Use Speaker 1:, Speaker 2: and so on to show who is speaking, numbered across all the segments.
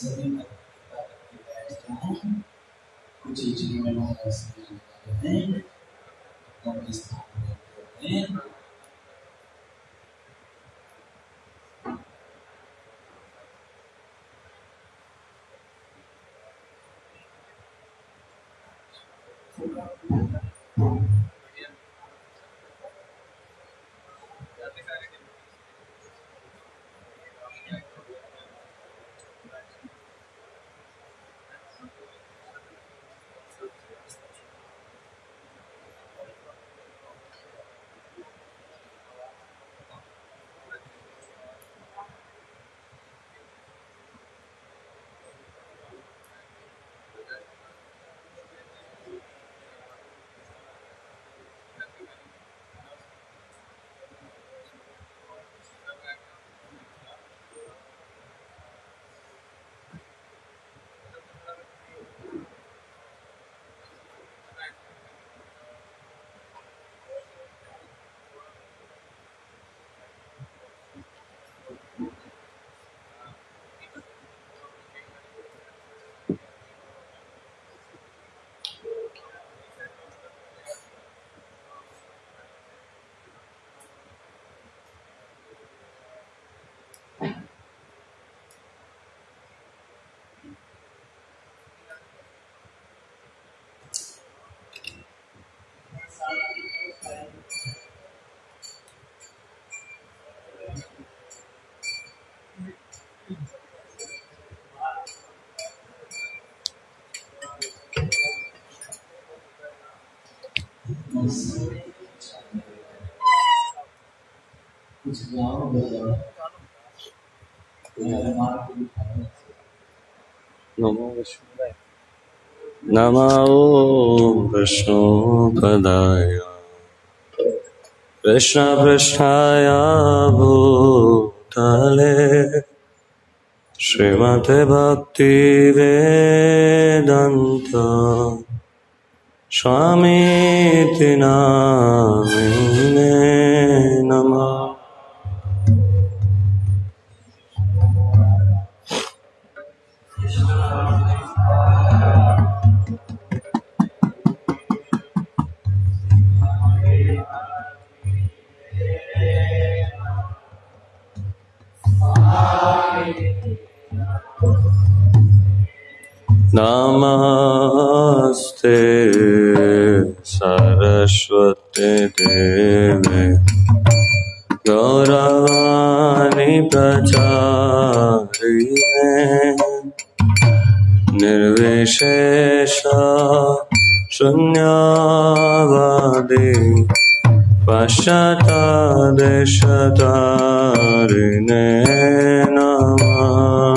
Speaker 1: सभी कुछ इंजीनियर हमारे हैं।
Speaker 2: कुछ गाँव बोलो
Speaker 3: नमो विष्णुपदाय नमो विष्णुपदाय कृष्णपृष्ठाय भूतले श्रीमते भक्तिवेदान्त स्वामीति नामिने नमः में गौरवानी प्रचारी में निर्विशेष शून्यवादी
Speaker 2: पश्चातादिशतारिणे नमः।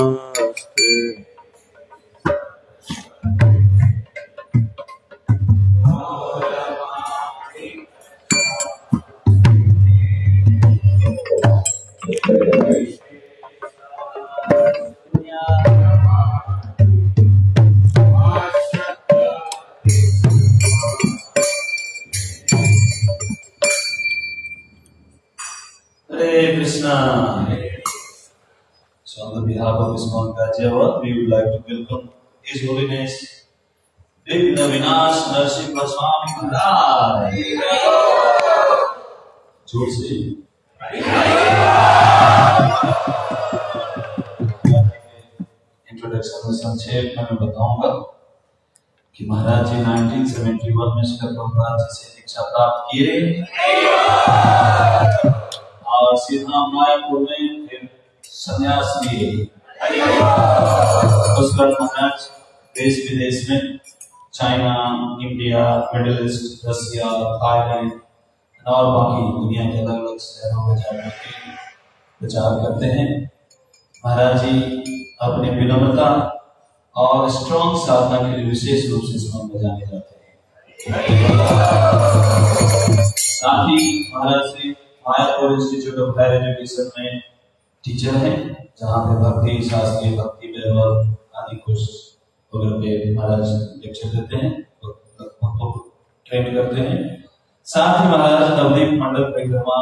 Speaker 2: Ismail we would like to welcome His Holiness Vigna Vinash Narsimha Swami Maharaj. ज़ोर से इंट्रोडक्शन में संक्षेप में मैं बताऊँगा कि महाराज जी 1971 में श्री प्रभुपाद जी से दीक्षा प्राप्त किए और सीधा मायापुर में फिर संन्यास लिए बाद महाराज देश विदेश में China India Middle East Russia Thailand और बाकी दुनिया के अलग अलग शहरों में जाकर के प्रचार करते हैं। महाराज जी, अपनी विनम्रता और स्ट्रॉन्ग साधना के लिए विशेष रूप से इसमें में जाने जाते हैं। साथ ही महाराज Shri Mayapur Institute of Higher Education में टीचर हैं, जहाँ पे भक्ति, शास्त्रीय भक्ति व्यवहार आदि कुछ वगैरह पे महाराज लेक्चर देते हैं को ट्रेन करते हैं। साथ ही महाराज नवदीप मंडल परिक्रमा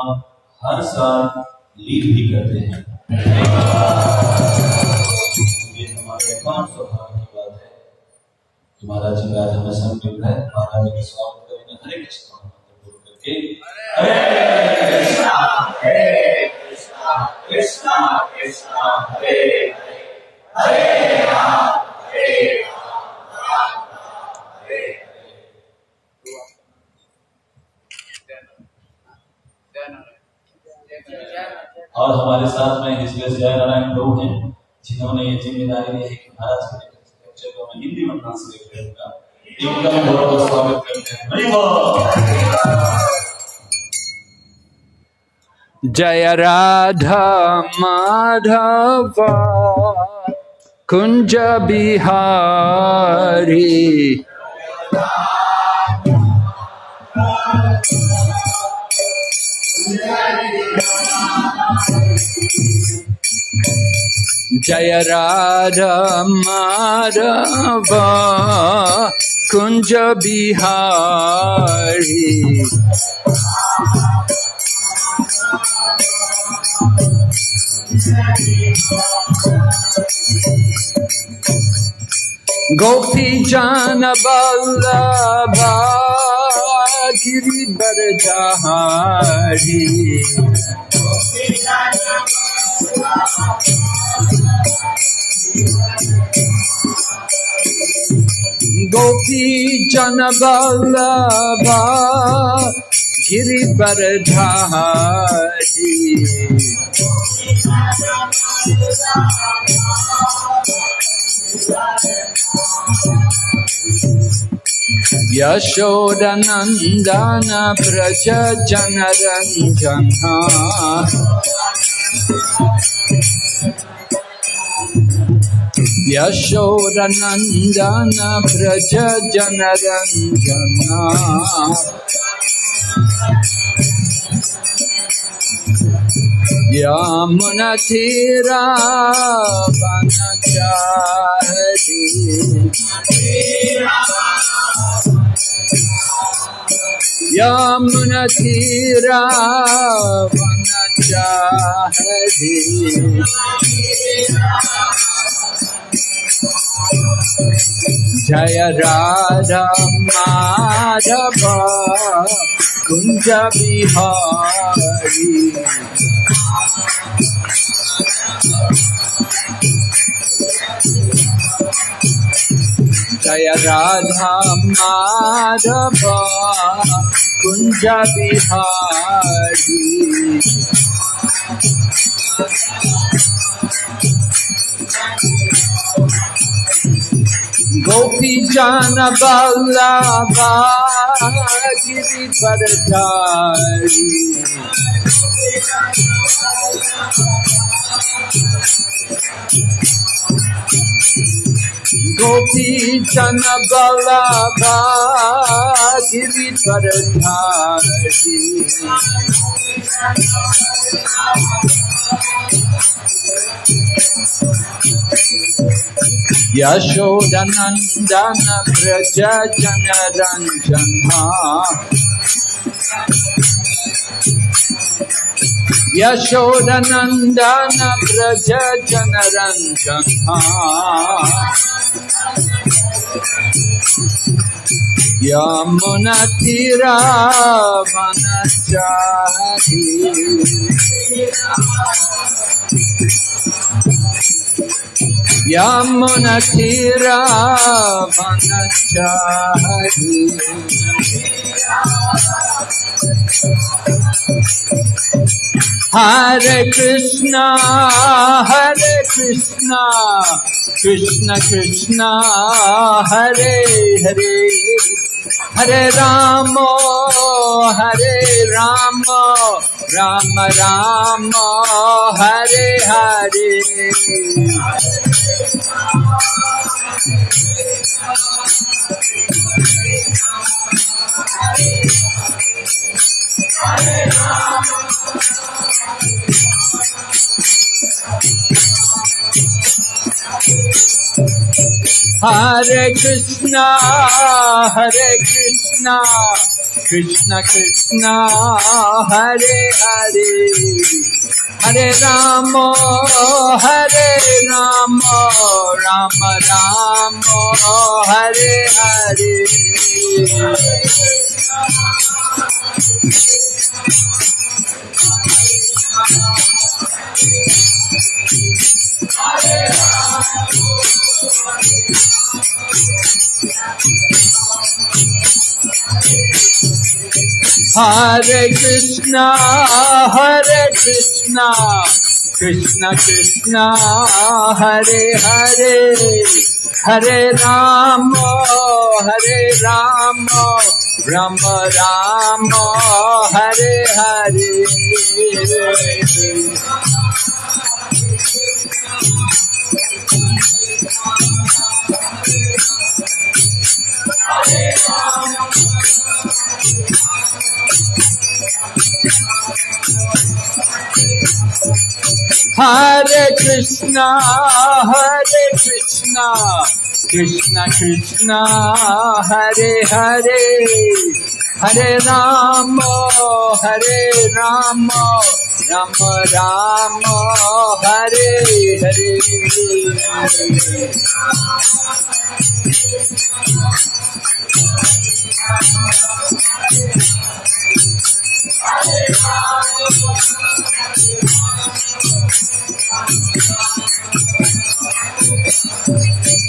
Speaker 2: हर साल लीड भी करते हैं। ये हमारे अपार सौभाग्य की बात है। कि महाराज जी आज हमें संकल्प है, महाराज जी का स्वागत करेंगे। हरे कृष्ण करके हरे कृष्णा, हरे कृष्णा कृष्णा हरे हरे हरे राम हरे राम हरे और हमारे साथ में हिजले जय नारायण लोग हैं, जिन्होंने ये ज़िम्मेदारी ली है कि महाराज के लेक्चर को मैं हिंदी में ट्रांसलेट करूँगा। इनका भी बहुत स्वागत करते हैं।
Speaker 4: जय राधा माधव कुंज बिहारी। जय राधा माधव कुंज बिहारी। गोपी जान बल्लभा गिरिवर जहारी गोपी जन बल्लभा गिरिवरधारी यशोदनन्दन व्रज जनरञ्जना यशोदनन्दन व्रज जनरञ्जना यमुना तेरा बन यमुना तेरा बन जय राधा माधव। कुञ्ज बिहारी। जय राधा माधव कुञ्ज बिहारी। गोपी जान बल्लभा गिरिवरधारी गोपी जन बल्लभा Girivardhari यशोदनन्दन Vraj जनरञ्जना यशोदनन्दन Vraj जनरञ्जना यमुनतिरावनचारी Hare Krishna, Hare Krishna, Krishna Krishna, Hare Hare, Hare Rama, Hare Rama, Rama Rama, Hare Hare. Hare Krishna, Hare Krishna, Krishna Krishna, Hare Hare, Hare Rama, Hare Rama, Rama Rama, Hare Hare. Hare Krishna, Hare Krishna, Krishna Krishna, Hare Hare, Hare Rama, Hare Rama, Rama Rama, Hare Hare. Hare Krishna, Hare Krishna, Krishna Krishna, Hare Hare, Hare Rama, Hare Rama, Rama Rama, Hare Hare.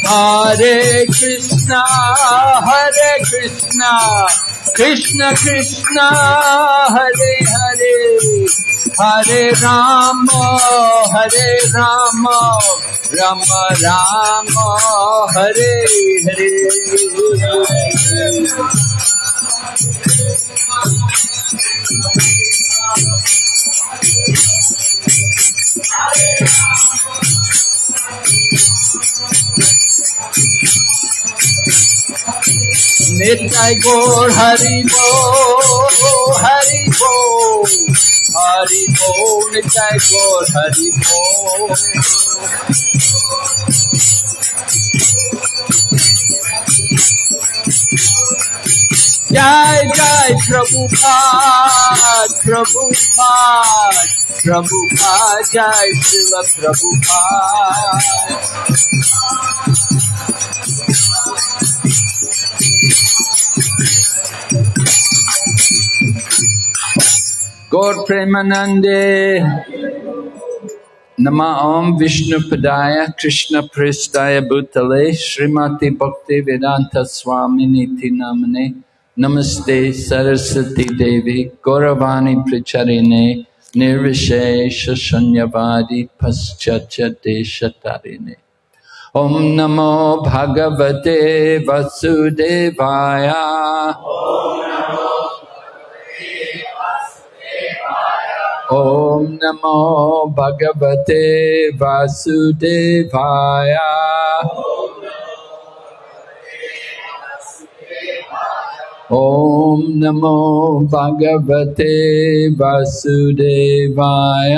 Speaker 4: Hare Krishna, Hare Krishna, Krishna Krishna, Hare Hare, Hare Rama, Hare Rama, Rama Rama, Hare Hare. নেতাই গোর হরিব হরিব হরিব নেতাই গোর হরিব। जय जय प्रभु प्रभु प्रभु जय शिव प्रभु गौर प्रेमानंदे, नम ओम विष्णु पदाय, कृष्ण प्रस्ताय भूतले, श्रीमती भक्ति वेदांत स्वामी नीति नामने नमस्ते सरस्वती देवी, गौरवाणी प्रचरिणे निर्विशेष शून्यवादी पश्चाते शतारिणे ओम नमो भगवते वसुदेवाय। ओम नमो भगवते वासुदेवाय। ॐ नमो भगवते वासुदेवाय।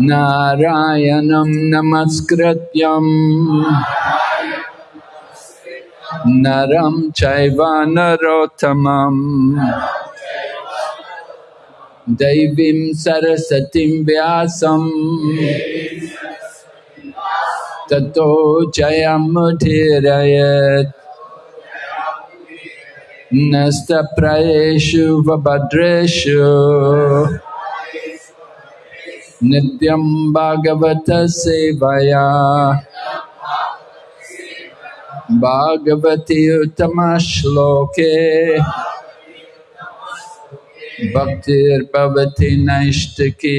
Speaker 4: नारायणं नमस्कृत्यम् नरं चैव नरोत्तमम्। दैवीं सरस्वतीं व्यासम्। ततो जयमुदीरयत् नस्तप्रयेषु वभद्रेषु नित्यं भागवतसेवया भागवति उत्तमश्लोके भक्तिर्भवति नैष्टिकी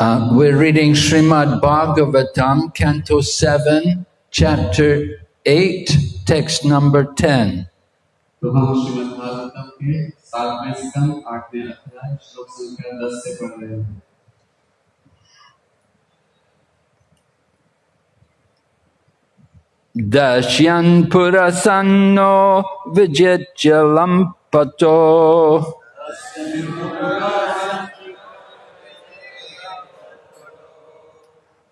Speaker 4: Uh, we're reading Srimad Bhagavatam, Canto 7, Chapter 8, text number 10.
Speaker 5: तो हम श्रीमद् भागवतम के सातवें स्कंद आठवें अध्याय श्लोक संख्या दस से पढ़ रहे हैं
Speaker 4: Dashyan Purasanno Vijityalam Pato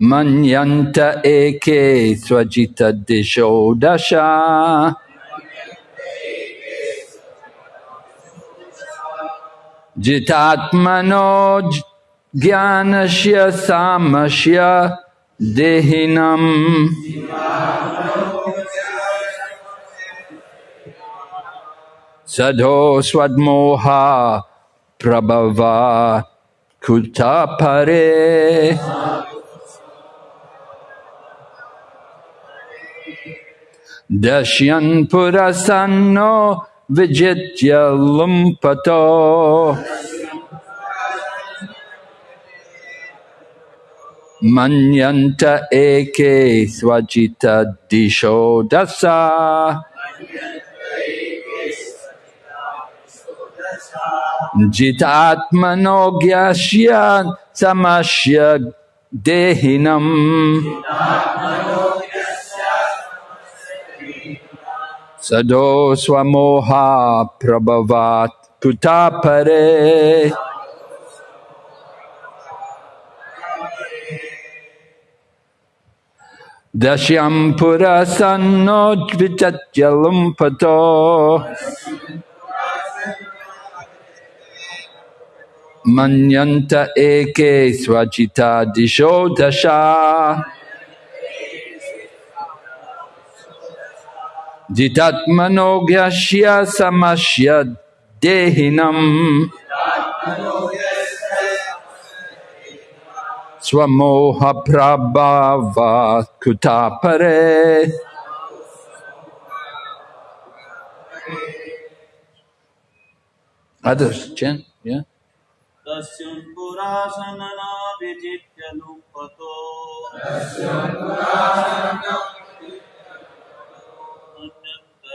Speaker 4: Manyanta eke de deshodasha. Jitatmano ज्ञानस्य सामस्य देहिनम् सधो स्वद्मोहा प्रभवा कुतपरे Dashyan Purasanno Vijitya Lumpato Manyanta Eke Swajita Disho Dasa Jitatmano Gyashya Samashya Dehinam Sado सदो स्वोहा प्रभवात् कुता परे। दश्यं पुरसन्नोद्विचत्यलं पतो मन्यन्त एके स्वचिता दिशो दशा। जितात्मनोज्ञस्य समस्य
Speaker 6: देहिनम्। स्वमोहप्रभावात् कुतापरे Others yeah.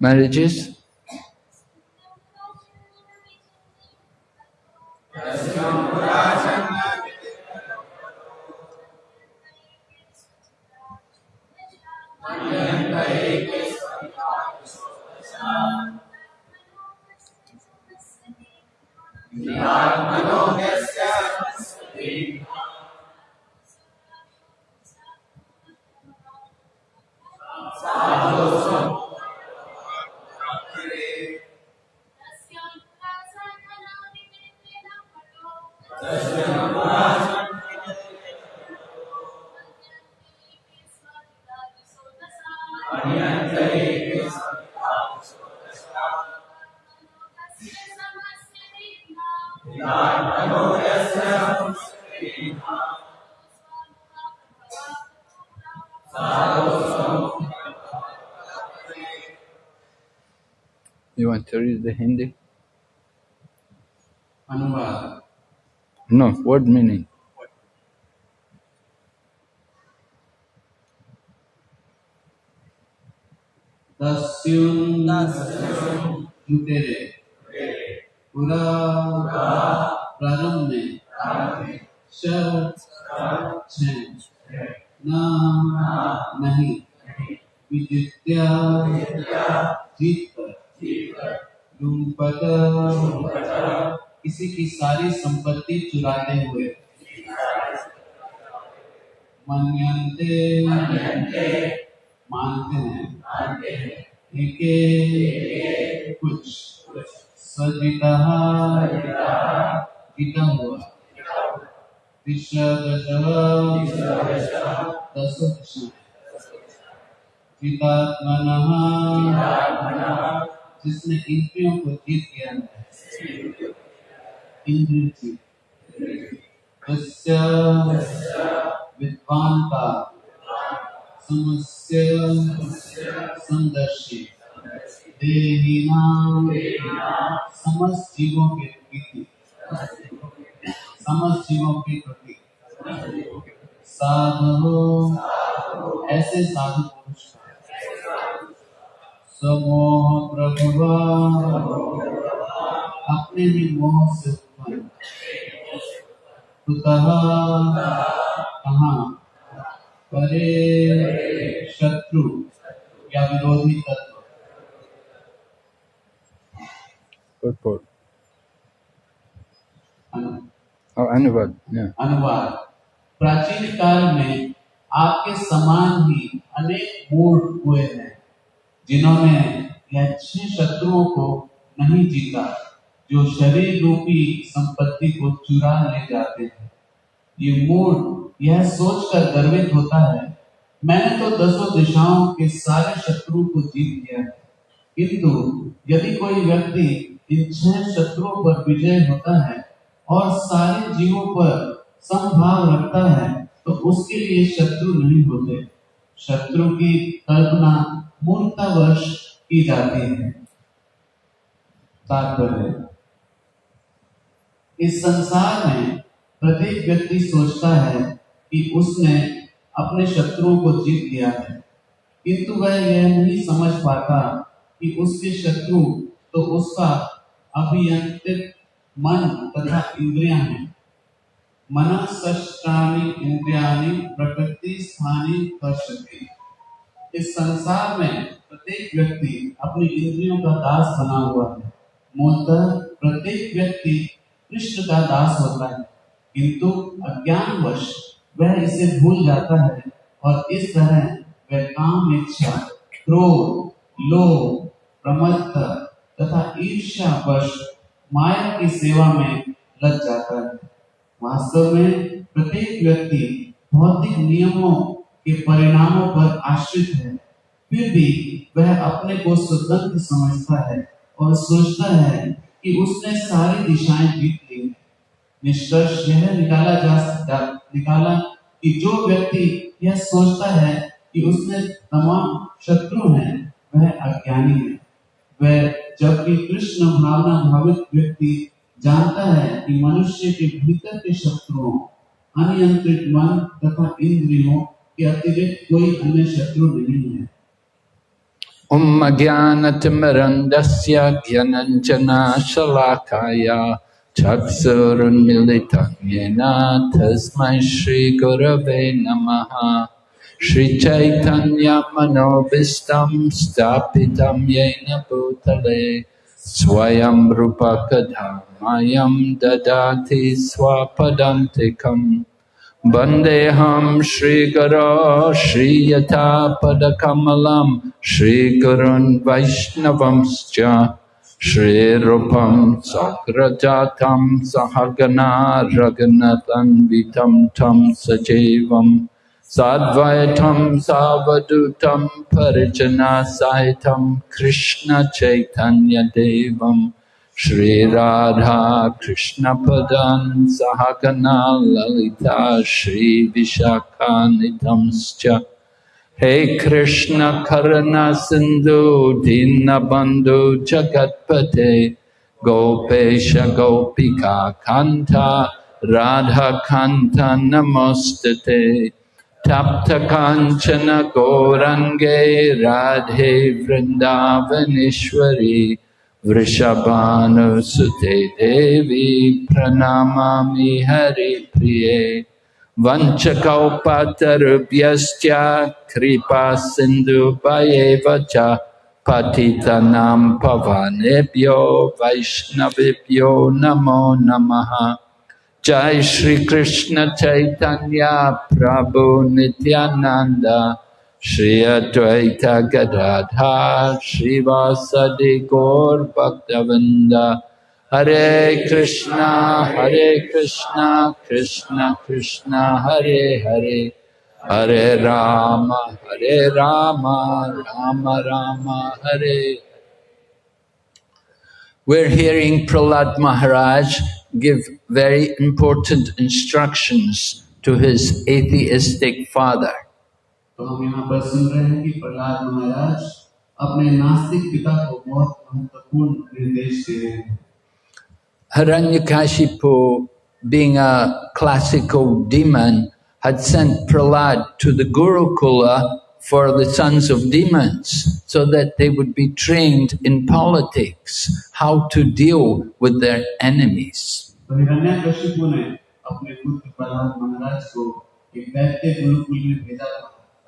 Speaker 6: Marriages? Hindi?
Speaker 5: Ano ba?
Speaker 6: No, word meaning.
Speaker 5: की सारी संपत्ति चुराते हुए। मन्यन्ते मानते हैं। एके कुछ सजिता जीता हुआ। विश्वदश कृष्ण जिसने इंद्रियों को जीत लिया है विद्वान का समस्य जीवों के प्रति समस्त जीवों के प्रति साधु ऐसे साधु पुरुष। समोह प्रभुवा, अपने ही मोह से कहाँ परे शत्रु या विरोधी तत्व
Speaker 6: Purport.
Speaker 5: अनु-
Speaker 6: Oh, Anuvad. Yeah.
Speaker 5: अनुवाद प्राचीन काल में आपके समान ही अनेक मूढ़ हुए हैं जिन्होंने यह छह शत्रुओं को नहीं जीता जो शरीर रूपी संपत्ति को चुरा ले जाते हैं। ये मूड, यह सोचकर गर्वित होता है, मैंने तो दसों दिशाओं के सारे शत्रुओं को जीत लिया है। किंतु यदि कोई व्यक्ति इन छह शत्रुओं पर विजय होता है और सारे जीवों पर संभाव रखता है तो उसके लिए शत्रु नहीं होते। शत्रु की कल्पना मूर्तावश की जाती है। तात्पर्य इस संसार में प्रत्येक व्यक्ति सोचता है कि उसने अपने शत्रुओं को जीत लिया है। किंतु वह यह नहीं समझ पाता कि उसके शत्रु तो उसका अभियंत्रित मन तथा इंद्रियाँ हैं। मनसष्टानि इंद्रियानि प्रकृति स्थानी पश्यति इस संसार में प्रत्येक व्यक्ति अपनी इंद्रियों का दास बना हुआ है। मूलतः प्रत्येक व्यक्ति कृष्ण का दास होता है। किंतु अज्ञानवश वह इसे भूल जाता है और इस तरह वह काम इच्छा, क्रोध, लोभ, प्रमत्ता तथा ईर्ष्या वश माया की सेवा में लग जाता है। वास्तव में प्रत्येक व्यक्ति भौतिक नियमों के परिणामों पर आश्रित है। फिर भी वह अपने को स्वतंत्र समझता है और सोचता है कि उसने सारी दिशाएँ जीत ली हैं। निष्कर्ष यह निकाला जा सकता, निकाला कि जो व्यक्ति यह सोचता है कि उसने तमाम शत्रु हैं, वह अज्ञानी है। वह जबकि कृष्ण भावना भावित व्यक्ति जानता है कि मनुष्य के भीतर के शत्रुओं, अनियंत्रित मन तथा इंद्रियों के अतिरिक्त कोई अन्य शत्रु नहीं है।
Speaker 4: उम्मज्ञानतिमरन्दस्य ज्ञानञ्जनाशलाकाय चक्षुरुन्मिलितं येन तस्मै श्रीगुरवे नमः। श्रीचैतन्यमनोभिष्टं स्थापितं येन भूतले, स्वयं रूपकधामायं ददाति स्वापदान्तिकम्। Vandeham Shri Guru Shri Padakamalam Shri Gurun Vaishnavamscha Shri Rupam Sakrajatam Sahagana Raghunathan Vitam Tam Sajevam Sadvaitam Savadutam Parijana Saitam Krishna Chaitanya Devam Shri Krishna Padan Sahagana Lalita Shri Vishakanitamscha Hey Krishna Karana Sindhu Dinabandhu Jagatpate Gopesha Gopika Kanta Radha Kanta Namostate Tapta Kanchana Gorange Radhe Vrindavaneshwari वृषभानुसुते देवी प्रणमामि हरिप्रिये। वञ्चकौपतरुभ्यश्च कृपासिन्धुभयेव च पतितनां पवनेभ्यो वैष्णवेभ्यो नमो नमः। जय श्रीकृष्णचैतन्या प्रभु Nityanand. Shri Advaita Gadadhar Shri Vasadi Gaur Bhaktavinda Hare Krishna Hare Krishna Krishna Krishna Hare Hare Hare Rama Hare Rama Rama Rama Hare We're hearing Prahlad Maharaj give very important instructions to his atheistic father.
Speaker 5: तो हम यहाँ पर सुन रहे हैं कि प्रहलाद महाराज अपने नास्तिक पिता को बहुत महत्वपूर्ण निर्देश दे रहे हैं
Speaker 4: Hiranyakashipu, being a classical demon, had sent Prahlad to the Gurukula for the sons of demons so that they would be trained in politics, how to deal with their enemies.
Speaker 5: तो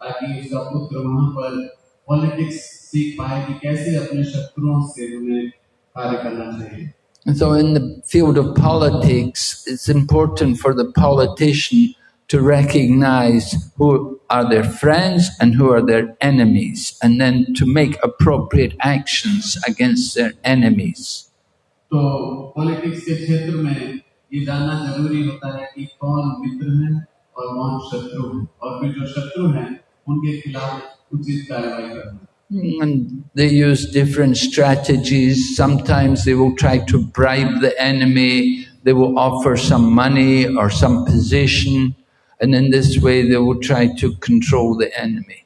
Speaker 5: हिरण्यकशिपु ने अपने पुत्र प्रहलाद महाराज को एक दैत्य गुरुकुल में भेजा था ताकि उसका पुत्र वहां पर पॉलिटिक्स सीख पाए कि कैसे अपने शत्रुओं से उन्हें कार्य करना चाहिए
Speaker 4: And so, in the field of politics, it's important for the politician to recognize who are their friends and who are their enemies, and then to make appropriate actions against their enemies.
Speaker 5: तो politics के क्षेत्र में ये जानना जरूरी होता है कि कौन मित्र है और कौन शत्रु है और फिर जो शत्रु हैं उनके खिलाफ उचित कार्रवाई करना
Speaker 4: And they use different strategies. Sometimes they will try to bribe the enemy. They will offer some money or some position. And in this way, they will try to control the enemy.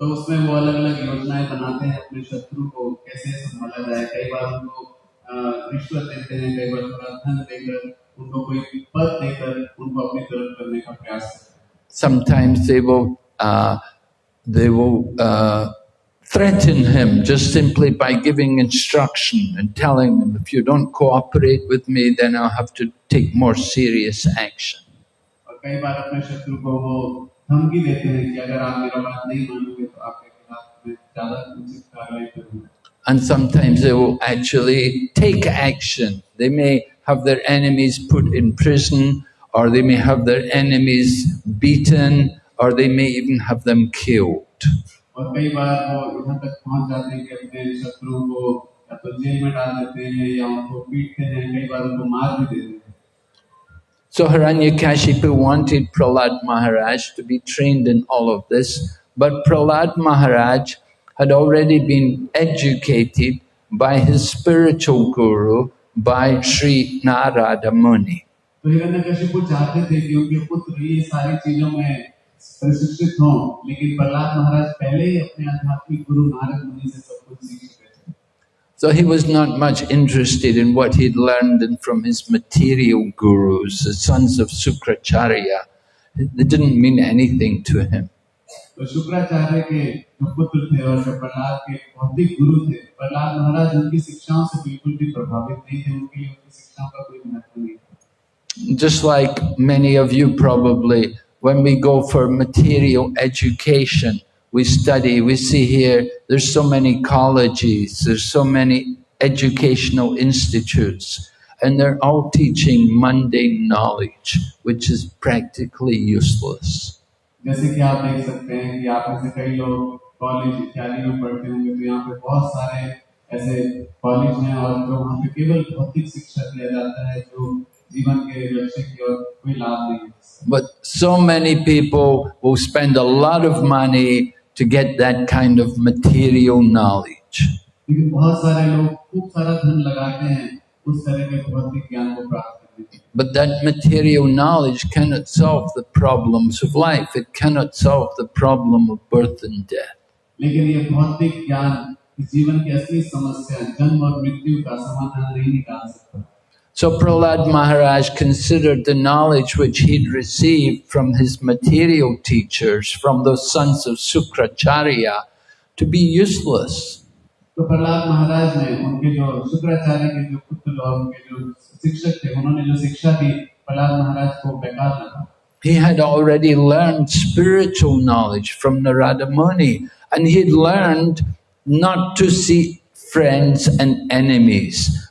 Speaker 5: तो उसमें वो अलग अलग योजनाएं बनाते हैं अपने शत्रु को कैसे संभाला जाए कई बार उनको अ, रिश्वत देते हैं कई बार थोड़ा धन देकर उनको कोई पद देकर उनको अपनी तरफ करने का प्रयास करते हैं
Speaker 4: Sometimes they will, uh, they will uh, threaten him just simply by giving instruction and telling him, if you don't cooperate with me, then I'll have to take more serious action. And sometimes they will actually take action. They may have their enemies put in prison, or they may have their enemies beaten, or they may even have them killed. So Hiranyakashipu wanted Prahlad Maharaj to be trained in all of this, but Prahlad Maharaj had already been educated by his spiritual guru, by Sri Narada Muni.
Speaker 5: प्रशिक्षित हों लेकिन प्रहलाद महाराज पहले ही अपने आध्यात्मिक गुरु नारद मुनि से सब कुछ सीख चुके थे
Speaker 4: So he was not much interested in what he'd learned and from his material gurus, the sons of Sukracharya. It didn't mean anything to him.
Speaker 5: तो शुक्राचार्य के जो पुत्र थे और जो प्रहलाद के भौतिक गुरु थे प्रहलाद महाराज उनकी शिक्षाओं से बिल्कुल भी प्रभावित नहीं थे उनके लिए उनकी शिक्षाओं का कोई महत्व नहीं था
Speaker 4: Just like many of you probably, when we go for material education, we study, we see here, there's so many colleges, there's so many educational institutes, and they're all teaching mundane knowledge, which is practically useless.
Speaker 5: जैसे कि आप देख सकते हैं कि आप में से कई लोग कॉलेज इत्यादि में पढ़ते होंगे तो यहाँ पे बहुत सारे ऐसे कॉलेज हैं और जो वहाँ पे केवल भौतिक शिक्षा दिया जाता है जो
Speaker 4: but so many people will spend a lot of money to get that kind of material knowledge. But that material knowledge cannot solve the problems of life. It cannot solve the problem of birth and death.
Speaker 5: लेकिन ये भौतिक ज्ञान इस जीवन की असली समस्या जन्म और मृत्यु का समाधान नहीं निकाल सकता
Speaker 4: So Prahlad Maharaj considered the knowledge which he'd received from his material teachers, from those sons of Sukracharya, to be useless.
Speaker 5: तो प्रहलाद महाराज ने उनके जो शुक्राचार्य के जो पुत्र और उनके जो शिक्षक थे उन्होंने जो शिक्षा दी प्रहलाद महाराज को बेकार लगा
Speaker 4: He had already learned spiritual knowledge from Narada Muni, and he'd learned not to see friends and enemies,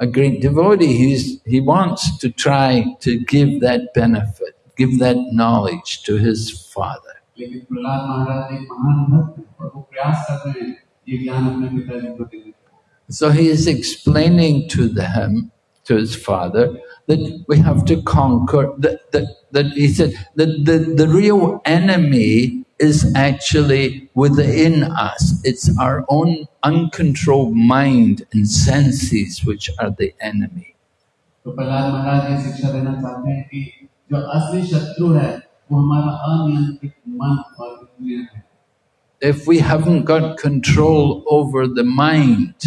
Speaker 4: a great devotee, he's, he wants to try to give that benefit, give that knowledge to his father. So he is explaining to them, to his father, that we have to conquer, that, that, that he said that the, the real enemy is actually within us. It's our own uncontrolled mind and senses which are the enemy.
Speaker 5: तो प्रहलाद महाराज ये शिक्षा देना चाहते हैं कि जो असली शत्रु है वो हमारा अनियंत्रित मन और इंद्रिय है
Speaker 4: If we haven't got control over the mind,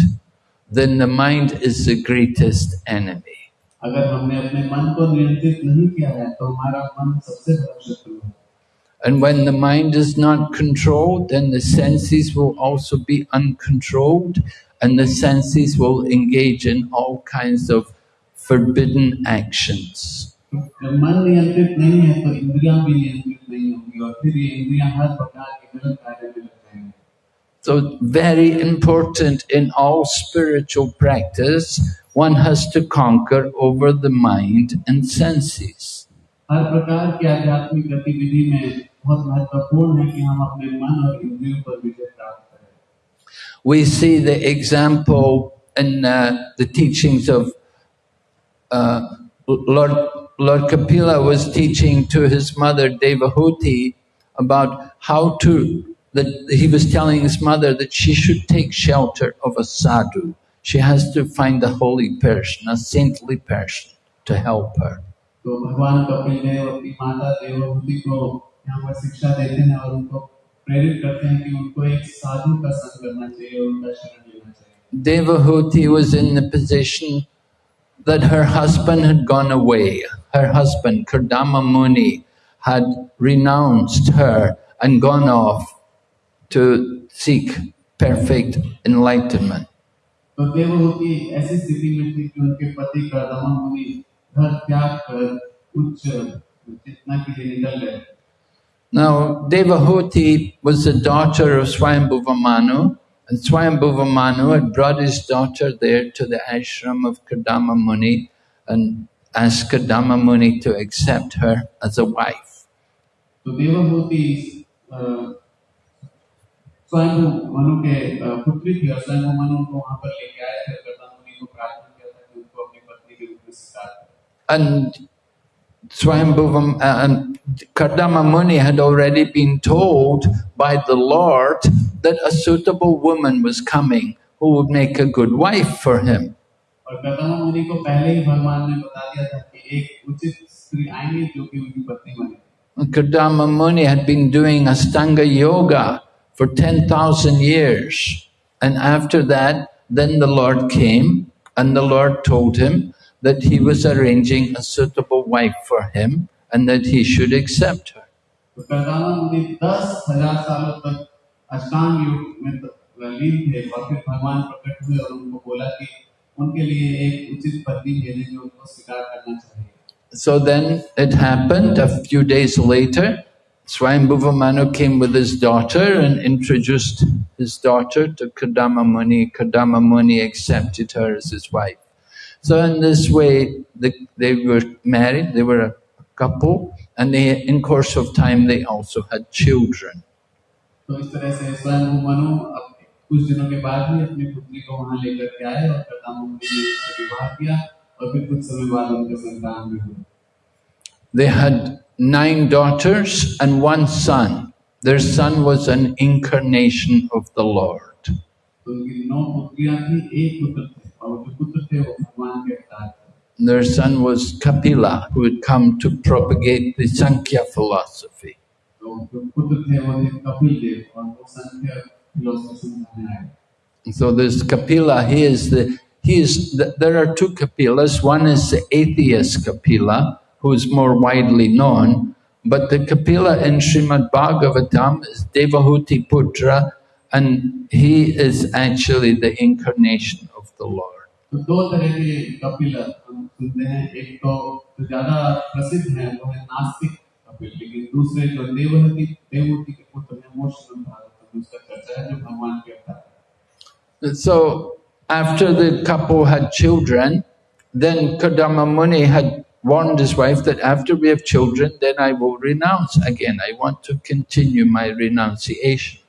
Speaker 4: then the mind is the greatest enemy.
Speaker 5: अगर हमने अपने मन को नियंत्रित नहीं किया है तो हमारा मन सबसे बड़ा शत्रु है
Speaker 4: And when the mind is not controlled, then the senses will also be uncontrolled, and the senses will engage in all kinds of forbidden actions.
Speaker 5: जब मन नियंत्रित नहीं है तो इंद्रियां भी नियंत्रित नहीं होंगी और फिर ये इंद्रियां हर प्रकार के गलत कार्य में लग जाएंगे
Speaker 4: So, very important in all spiritual practice, one has to conquer over the mind and senses.
Speaker 5: हर प्रकार की आध्यात्मिक गतिविधि में बहुत महत्वपूर्ण है कि हम अपने मन और इंद्रियों पर विजय प्राप्त करें
Speaker 4: We see the example in uh, the teachings of uh, Lord, Lord Kapila was teaching to his mother Devahuti about how to, that he was telling his mother that she should take shelter of a sadhu. She has to find a holy person, a saintly person to help her.
Speaker 5: तो भगवान कपिल देव अपनी माता देवभूति को यहाँ पर शिक्षा देते हैं और उनको प्रेरित करते हैं कि उनको एक साधु का संग करना चाहिए और उनका शरण लेना चाहिए
Speaker 4: Devahuti was in the position that her husband had gone away. Her husband, Kardama Muni, had renounced her and gone off to seek perfect enlightenment.
Speaker 5: तो देवभूति ऐसी स्थिति में थी कि उनके पति कर्दमा मुनि घर त्याग कर उच्च चेतना के लिए निकल गए
Speaker 4: now, Devahuti was the daughter of Swayambhuva Manu, and Swayambhuva Manu had brought his daughter there to the ashram of Kardama Muni and asked Kardama Muni to accept her as a wife.
Speaker 5: So Devahuti uh, Swayambhu Manu ke Muni।
Speaker 4: And Swayambhuvam and Kardama Muni had already been told by the Lord that a suitable woman was coming who would make a good wife for him. Kardama Muni had been doing Astanga Yoga for 10,000 years. And after that, then the Lord came and the Lord told him that he was arranging a suitable wife for him and that he should accept her. So then it happened a few days later. Swayambhuva Manu came with his daughter and introduced his daughter to Kardama Muni. Kardama Muni accepted her as his wife. So in this way, the, they were married, they were a couple, and they, in course of time they also had children.
Speaker 5: तो इस तरह से स्वयं मनु अब कुछ दिनों के बाद ही अपनी पुत्री को वहां लेकर के आए और कर्दमा मुनि ने उससे विवाह किया और फिर कुछ समय बाद उनके संतान भी हुए
Speaker 4: They had nine daughters and one son. Their son was an incarnation of the Lord.
Speaker 5: तो उनकी नौ पुत्रियां थी एक पुत्र
Speaker 4: Their son was Kapila, who had come to propagate the Sankhya philosophy. So this Kapila, he is the he is there are two Kapilas. One is the atheist Kapila, who is more widely known, but the Kapila in Srimad Bhagavatam is Devahuti Putra, and he is actually the incarnation of the Lord.
Speaker 5: दो तरह के कपिल हम सुनते हैं एक तो जो ज्यादा प्रसिद्ध है वो है नास्तिक कपिल लेकिन दूसरे जो देवहति के पुत्र हैं उसका चर्चा है जो भगवान के अवतार
Speaker 4: so after the couple had children then kardama muni had warned his wife that after we have children then i will renounce again. I want to continue my renunciation.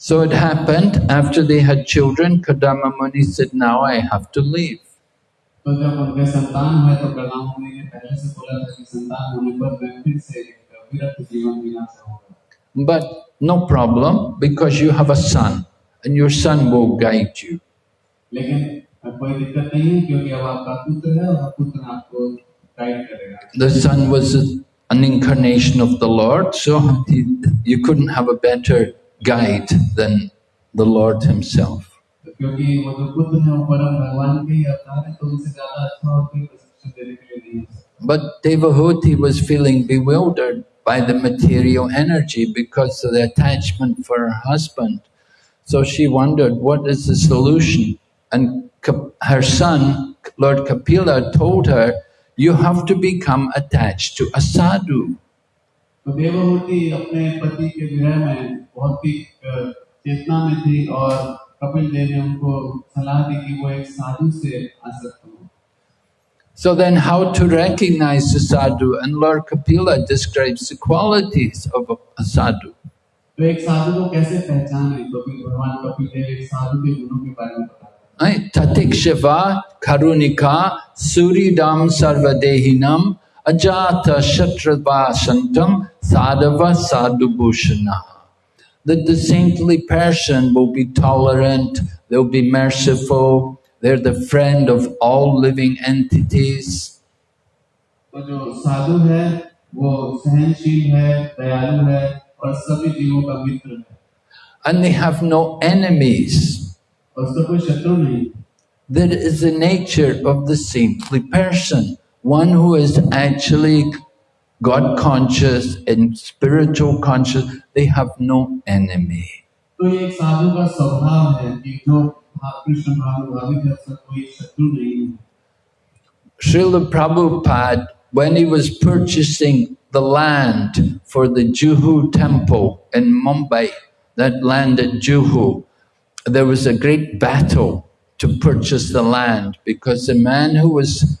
Speaker 4: So it happened after they had children, Kardama Muni said, now I have to leave. But no problem because you have a son and your son will guide you. The son was an incarnation of the Lord, so you couldn't have a better guide than the Lord Himself. But Devahuti was feeling bewildered by the material energy because of the attachment for her husband. So she wondered, what is the solution? And her son, Lord Kapila, told her, you have to become attached to a sadhu.
Speaker 5: तो देवहूति अपने पति के विरह में बहुत ही चेतना में थी और कपिल देव ने उनको सलाह दी कि वो एक साधु से आसक्त हो
Speaker 4: So then how to recognize the sadhu? And Lord Kapila describes the qualities of a- a sadhu.
Speaker 5: तो एक साधु को कैसे पहचाने तो फिर भगवान कपिल देव एक साधु के गुणों के बारे में बताते हैं
Speaker 4: Suridam Sarvadehinam, Ajata Shatravasantam Sadhava Sadhubhushana. That the saintly person will be tolerant, they'll be merciful, they're the friend of all living entities. And they have no enemies. That is the nature of the saintly person one who is actually God conscious and spiritual conscious, they have no enemy. Srila Prabhupada, when he was purchasing the land for the Juhu temple in Mumbai, that land at Juhu, there was a great battle to purchase the land because the man who was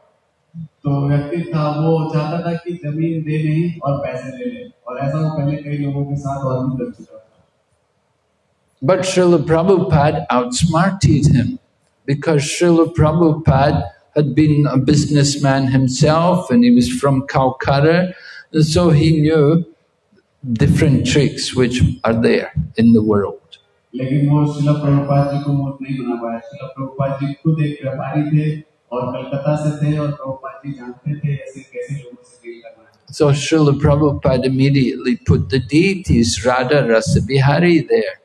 Speaker 5: तो व्यक्ति था वो चाहता था कि जमीन दे नहीं और पैसे ले ले और ऐसा वो पहले कई लोगों के साथ और भी कर चुका था
Speaker 4: But Srila Prabhupada outsmarted him because Srila Prabhupada had been a businessman himself and he was from Calcutta, and so he knew different tricks which are there in the world.
Speaker 5: लेकिन वो शिला प्रभुपाद जी को मूर्ख नहीं बना पाया शिला प्रभुपाद जी खुद एक व्यापारी थे
Speaker 4: so Srila Prabhupada immediately put the deities Radha Rasa Bihari there.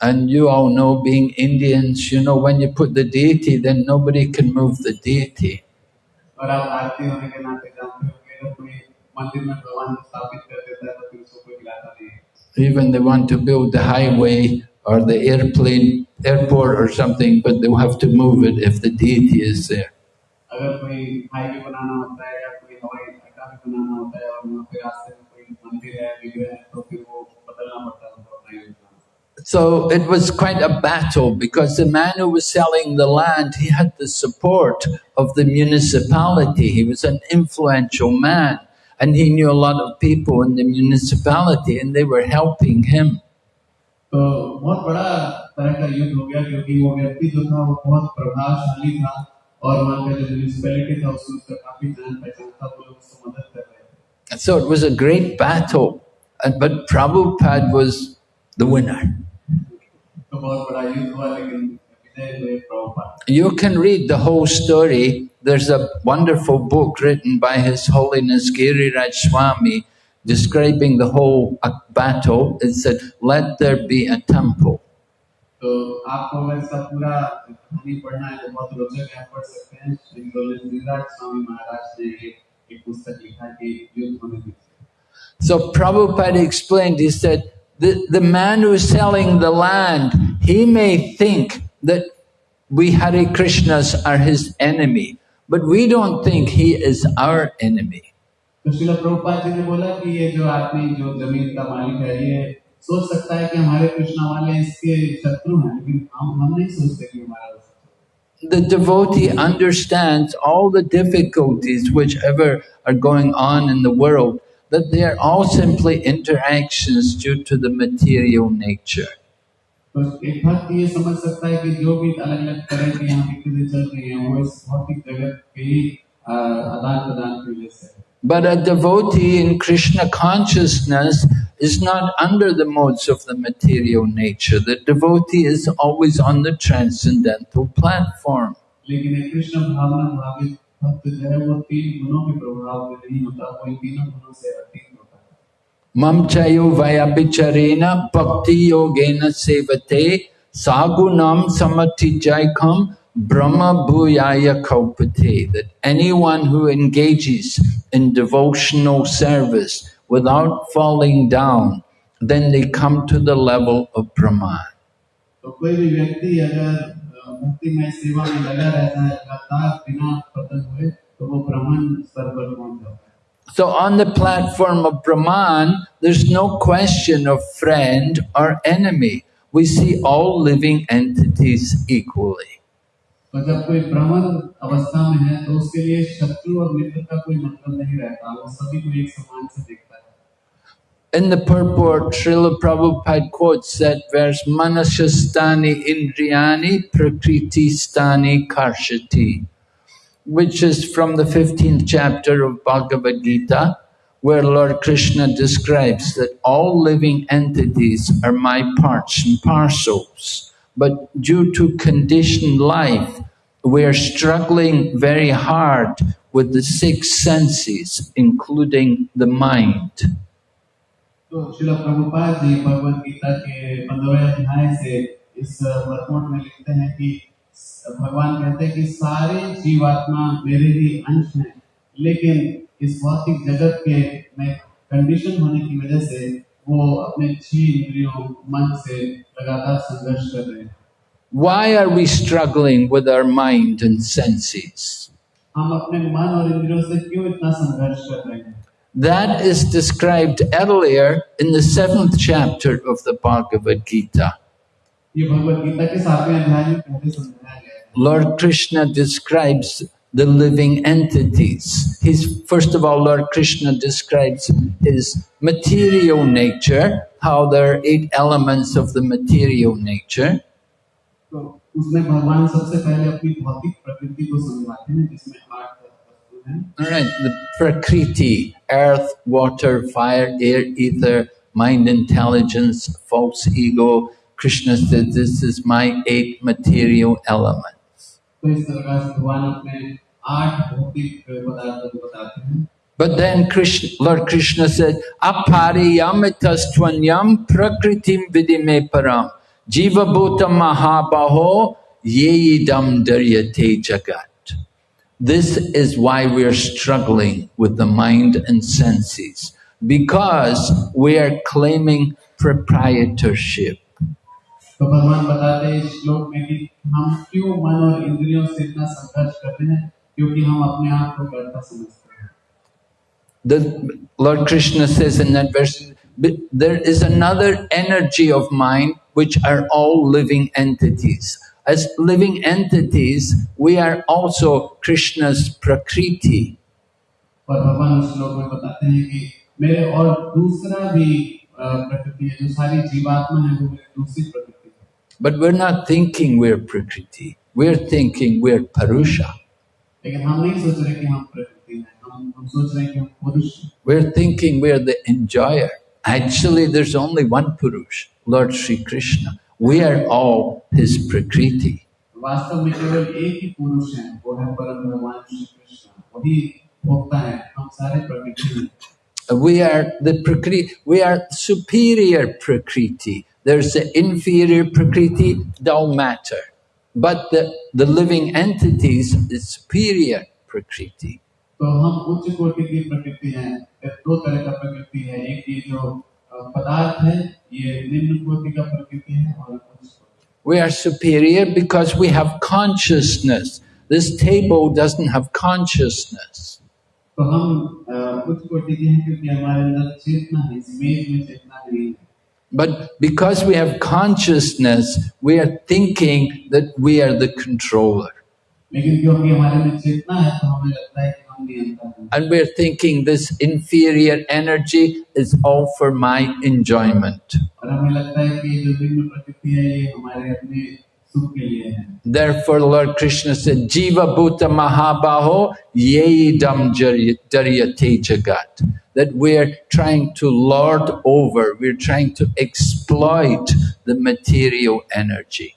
Speaker 4: And you all know, being Indians, you know, when you put the deity, then nobody can move the deity even they want to build the highway or the airplane, airport or something, but they'll have to move it if the deity is there. So it was quite a battle because the man who was selling the land, he had the support of the municipality. He was an influential man and he knew a lot of people in the municipality and they were helping him.
Speaker 5: तो बहुत बड़ा तरह का युद्ध हो गया क्योंकि वो व्यक्ति जो था वो बहुत प्रभावशाली था और वहाँ का जो म्यूनिसपैलिटी था उसमें उसका काफी जान पहचान था वो लोग उसको मदद कर रहे थे
Speaker 4: And so it was a great battle, and, but Prabhupada was the winner.
Speaker 5: तो बहुत बड़ा युद्ध हुआ लेकिन विजय हुए Prabhupada
Speaker 4: You can read the whole story. There's a wonderful book written by His Holiness Giriraj Swami describing the whole battle. It said, let there be a temple. So Prabhupada explained, he said, the, the man who's selling the land, he may think that we Hare Krishnas are his enemy, but we don't think he is our enemy.
Speaker 5: तो शिला प्रभुपाद जी ने बोला कि ये जो आदमी जो जमीन का मालिक है ये सोच सकता है कि हमारे कृष्णा वाले इसके शत्रु हैं लेकिन हम हम नहीं सोचते कि हमारा वो शत्रु है।
Speaker 4: the devotee understands all the difficulties whichever are going on in the world, that they are all simply interactions due to the material nature.
Speaker 5: तो एक भक्त ये समझ सकता है कि जो भी अलग अलग तरह की यहाँ की चीजें चल रही हैं वो इस भौतिक जगत के ही आदान प्रदान की वजह से है।
Speaker 4: But a devotee in Krishna consciousness is not under the modes of the material nature. The devotee is always on the transcendental platform. Mamchayo vayabhicharena bhakti yogena sevate sagunam samatijaikham brahma bhuyaya kaupate. That anyone who engages in devotional service without falling down, then they come to the level of Brahman.
Speaker 5: तो कोई भी व्यक्ति अगर अ, भक्तिमय सेवा में लगा रहता है लगातार बिना पतन हुए तो वो ब्राह्मण स्तर पर पहुंच जाता है
Speaker 4: So on the platform of Brahman, there's no question of friend or enemy. We see all living entities equally.
Speaker 5: तो जब कोई ब्राह्मण अवस्था में है तो उसके लिए शत्रु और मित्र का कोई मतलब नहीं रहता वो सभी को एक समान से देखता है
Speaker 4: In the purport, Srila Prabhupada quotes that verse, Manashastani Indriyani Prakriti Stani Karshati, which is from the 15th chapter of Bhagavad Gita, where Lord Krishna describes that all living entities are my parts and parcels. But due to conditioned life, we are struggling very hard with the six senses, including the mind.
Speaker 5: तो शिला प्रभुपाद जी भगवत गीता के पंद्रहवें अध्याय से इस workout में लिखते हैं कि भगवान कहते हैं कि सारे जीवात्मा मेरे ही अंश हैं लेकिन इस भौतिक जगत के में कंडीशन होने की वजह से वो अपने छह इंद्रियों मन से लगातार संघर्ष कर रहे हैं
Speaker 4: Why are we struggling with our mind and senses?
Speaker 5: हम अपने मन और इंद्रियों से क्यों इतना संघर्ष कर रहे हैं
Speaker 4: That is described earlier in the seventh chapter of the Bhagavad Gita. Lord Krishna describes the living entities. He's, first of all, Lord Krishna describes his material nature, how there are eight elements of the material nature. All right, the Prakriti, earth, water, fire, air, ether, mind, intelligence, false ego. Krishna said, this is my eight material elements.
Speaker 5: तो इस तरह से भगवान अपने आठ भौतिक पदार्थों को बताते हैं
Speaker 4: But then Krishna, Lord Krishna said, Apariyamitastvanyam prakritim vidime param jiva bhuta mahabaho yeidam daryate jagat. This is why we are struggling with the mind and senses, because we are claiming proprietorship.
Speaker 5: तो भगवान बताते हैं इस श्लोक में कि हम क्यों मन और इंद्रियों से इतना संघर्ष करते हैं क्योंकि हम अपने आप को कर्ता समझते हैं
Speaker 4: The Lord Krishna says in that verse, "But there is another energy of mind which are all living entities. As living entities, we are also Krishna's prakriti.
Speaker 5: और भगवान उस श्लोक में बताते हैं कि मेरे और दूसरा भी अ, प्रकृति है जो सारी जीवात्मा है वो मेरी दूसरी प्रकृति है
Speaker 4: but we're not thinking we're Prakriti. We're thinking we're
Speaker 5: Purusha.
Speaker 4: We're thinking we're the enjoyer. Actually, there's only one Purush, Lord Sri Krishna. We are all his Prakriti. We are the Prakriti, we are superior Prakriti There's the inferior prakriti, don't matter. But the, the living entities is superior prakriti.
Speaker 5: तो हम उच्च कोटि की प्रकृति हैं दो तरह का प्रकृति है एक ये जो अ, पदार्थ है ये निम्न कोटि का प्रकृति है और उच्च कोटि
Speaker 4: We are superior because we have consciousness. This table doesn't have consciousness.
Speaker 5: तो हम अ, उच्च कोटि के हैं क्योंकि हमारे अंदर चेतना है इस मेज में चेतना नहीं है
Speaker 4: but because we have consciousness, we are thinking that we are the controller. And we're thinking this inferior energy is all for my enjoyment. Therefore, Lord Krishna said, Jiva Bhuta Mahabaho Yeidam Daryate Jagat. That we're trying to lord over, we're trying to exploit the material energy.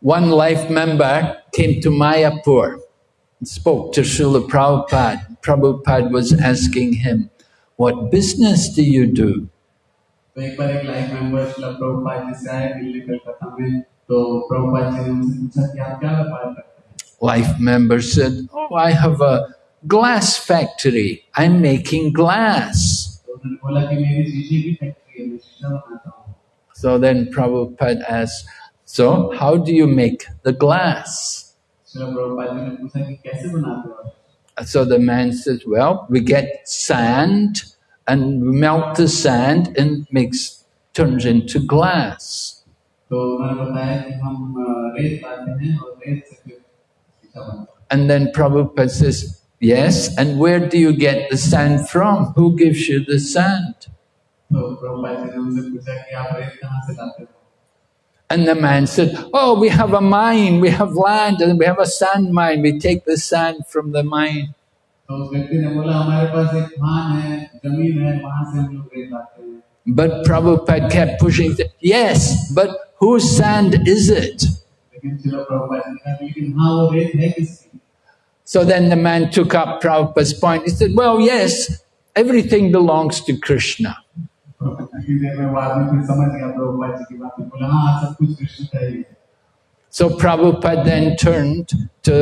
Speaker 4: One life member came to Mayapur and spoke to Srila Prabhupada. Prabhupada was asking him, What business do you do?
Speaker 5: तो एक बार एक life member शिला प्रभुपाद जी से आए दिल्ली कलकत्ता में तो प्रभुपाद जी ने उनसे पूछा कि आप क्या व्यापार करते हैं
Speaker 4: Life member said, Oh, I have a glass factory. I'm making glass.
Speaker 5: तो उन्होंने बोला कि मेरी शीशे की फैक्ट्री है मैं शीशा बनाता हूँ
Speaker 4: So then Prabhupada asked, So how do you make the glass? So the man says, well, we get sand and melt the sand and makes turns into glass. And then Prabhupada says, yes, and where do you get the sand from? Who gives you the sand? And the man said, Oh, we have a mine, we have land, and we have a sand mine. We take the sand from the mine. But Prabhupada kept pushing, yes, but whose sand is it? So then the man took up Prabhupada's point. He said, well, yes, everything belongs to Krishna.
Speaker 5: तो किसी देर में वो आदमी फिर समझ गया प्रभुपाद जी की बात में बोला हाँ सब कुछ कृष्ण का ही है
Speaker 4: So Prabhupada then turned to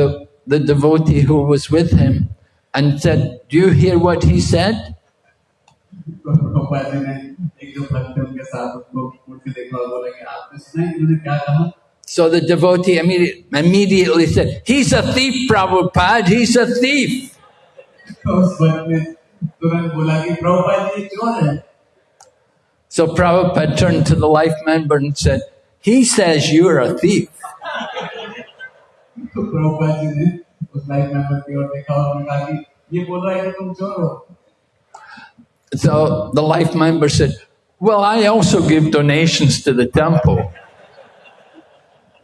Speaker 4: the devotee who was with him and said, Do you hear what he said?
Speaker 5: तो प्रभुपाद जी ने एक जो भक्त थे उनके साथ उसको उठ के देखा और बोला कि आपने सुना है इन्होंने क्या कहा
Speaker 4: So the devotee immediately, immediately said, He's a thief, Prabhupada, he's a thief. So Prabhupada turned to the life member and said, He says you're a thief.
Speaker 5: तो प्रभुपाद जी ने उस लाइफ मेंबर की ओर देखा और उन्होंने कहा कि ये बोल रहा है कि तुम चोर हो
Speaker 4: So the life member said, Well, I also give donations to the temple.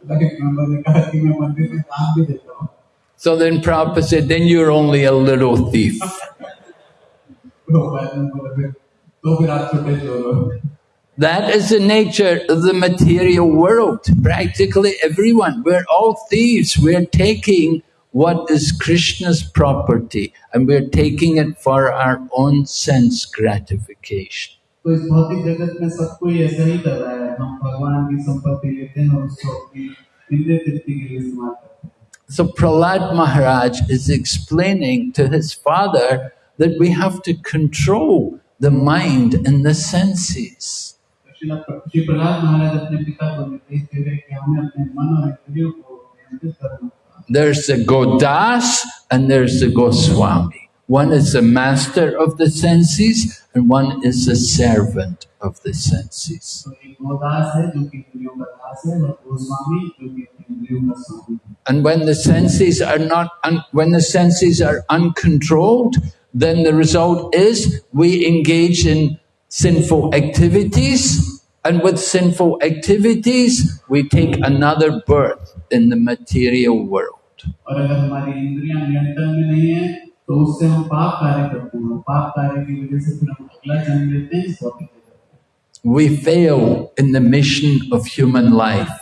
Speaker 5: Life member ने कहा कि मैं मंदिर में दान भी देता हूँ
Speaker 4: So then Prabhupada said, Then you're only a little thief.
Speaker 5: Prabhupada ने बोला फिर तो फिर आप छोटे चोर हो
Speaker 4: That is the nature of the material world. Practically everyone. We're all thieves. We're taking what is Krishna's property and we're taking it for our own sense gratification.
Speaker 5: तो इस भौतिक जगत में सब कोई ऐसा ही कर रहा है हम भगवान की संपत्ति लेते हैं और उसको अपनी इंद्रिय तृप्ति के लिए इस्तेमाल करते हैं
Speaker 4: So Prahlad Maharaj is explaining to his father that we have to control the mind and the senses. There's the Godas and there's the Goswami. One is the master of the senses and one is the servant of the senses. And when the senses are not, when the senses are uncontrolled, then the result is we engage in sinful activities, and with sinful activities, we take another birth in the material world.
Speaker 5: और अगर हमारी इंद्रियां नियंत्रण में नहीं है तो उससे हम पाप कार्य करते हैं और पाप कार्य की वजह से फिर हम अगला जन्म लेते हैं इस भौतिक जगत में
Speaker 4: We fail in the mission of human life.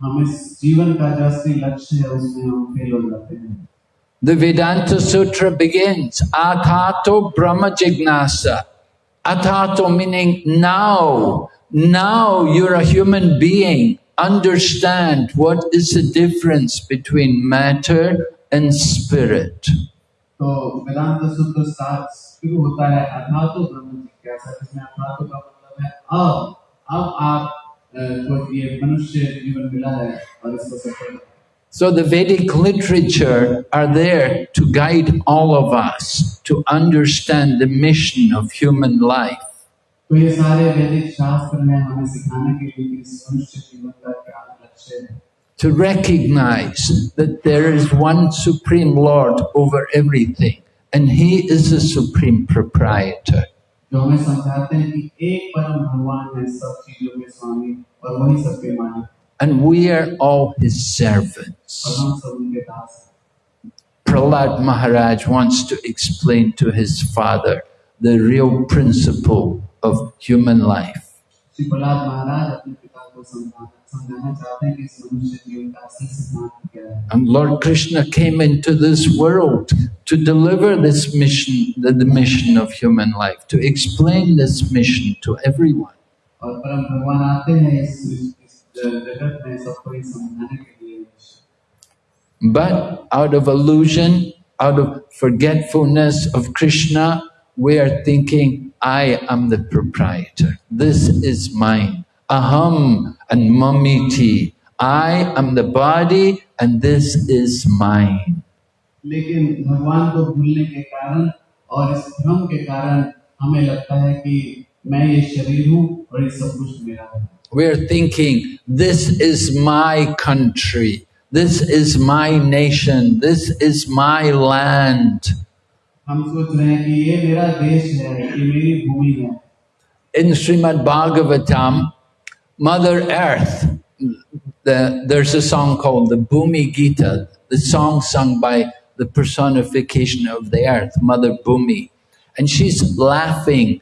Speaker 5: हम इस जीवन का जो असली लक्ष्य है उसमें हम फेल हो जाते हैं
Speaker 4: The Vedanta Sutra begins, Atato Brahma Jignasa. Atato meaning now. Now you're a human being. Understand what is the difference between matter and spirit.
Speaker 5: तो वेदांत सूत्र सात शुरू होता है अर्थातो ब्रह्म जिज्ञासा जिसमें अर्थातो का मतलब है अब अब आप अ, को ये मनुष्य जीवन मिला है और इसको सफल करें।
Speaker 4: So the Vedic literature are there to guide all of us to understand the mission of human life.
Speaker 5: तो ये सारे वैदिक शास्त्र में हमें सिखाने के लिए कि इस मनुष्य जीवन का क्या लक्ष्य है
Speaker 4: to recognize that there is one Supreme Lord over everything, and He is the Supreme Proprietor.
Speaker 5: जो हमें समझाते हैं कि एक परम भगवान है सब चीजों के स्वामी और वही सबके मालिक
Speaker 4: and we are all his servants. Prahlad Maharaj wants to explain to his father the real principle of human life. And Lord Krishna came into this world to deliver this mission, the, the mission of human life, to explain this mission to everyone.
Speaker 5: और परम भगवान आते हैं इस इस जगत में सबको ये समझाने के लिए
Speaker 4: But out of illusion, out of forgetfulness of Krishna, we are thinking, I am the proprietor. This is mine. Aham and mamiti. I am the body and this is mine.
Speaker 5: लेकिन भगवान को भूलने के कारण और इस भ्रम के कारण हमें लगता है कि मैं ये शरीर हूँ और ये सब कुछ मेरा है
Speaker 4: we're thinking, this is my country, this is my nation, this is my land. In Srimad Bhagavatam, Mother Earth, the, there's a song called the Bhumi Gita, the song sung by the personification of the earth, Mother Bhumi. And she's laughing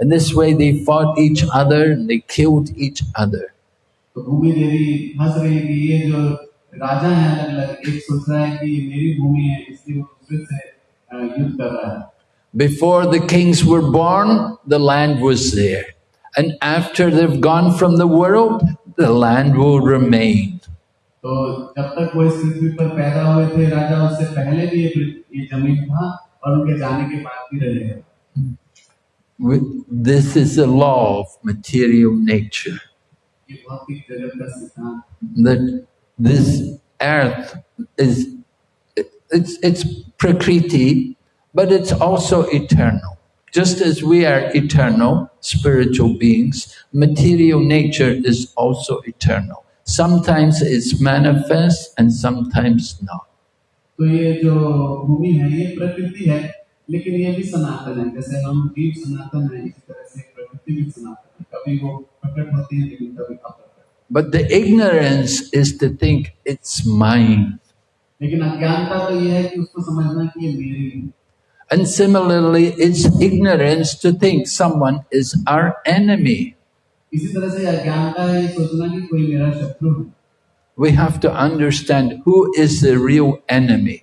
Speaker 4: And this way they fought each other and they killed each other.
Speaker 5: तो भूमि देवी हंस रही है कि ये जो राजा हैं अलग अलग एक सोच रहा है कि ये मेरी भूमि है इसलिए वो दूसरे से अ, युद्ध कर रहा है
Speaker 4: Before the kings were born, the land was there. And after they've gone from the world, the land will remain.
Speaker 5: तो जब तक वो इस पृथ्वी पर पैदा हुए थे राजा उससे पहले भी ये पृथ्वी- ये जमीन था और उनके जाने के बाद भी रहेगा
Speaker 4: We- This is the law of material nature.
Speaker 5: ये भौतिक जगत का सिद्धांत
Speaker 4: that this earth is it's it's prakriti but it's also eternal just as we are eternal spiritual beings material nature is also eternal sometimes it's manifest and sometimes not
Speaker 5: तो ये जो भूमि है ये प्रकृति है लेकिन ये भी सनातन है जैसे हम जीव सनातन है इसी तरह से प्रकृति भी सनातन है कभी वो प्रकट होती है लेकिन कभी अप्रकट
Speaker 4: but the ignorance is to think it's mine
Speaker 5: लेकिन अज्ञानता तो ये है कि उसको समझना कि ये मेरी है
Speaker 4: and similarly it's ignorance to think someone is our enemy
Speaker 5: इसी तरह से अज्ञानता है ये सोचना कि कोई मेरा शत्रु है
Speaker 4: we have to understand who is the real enemy.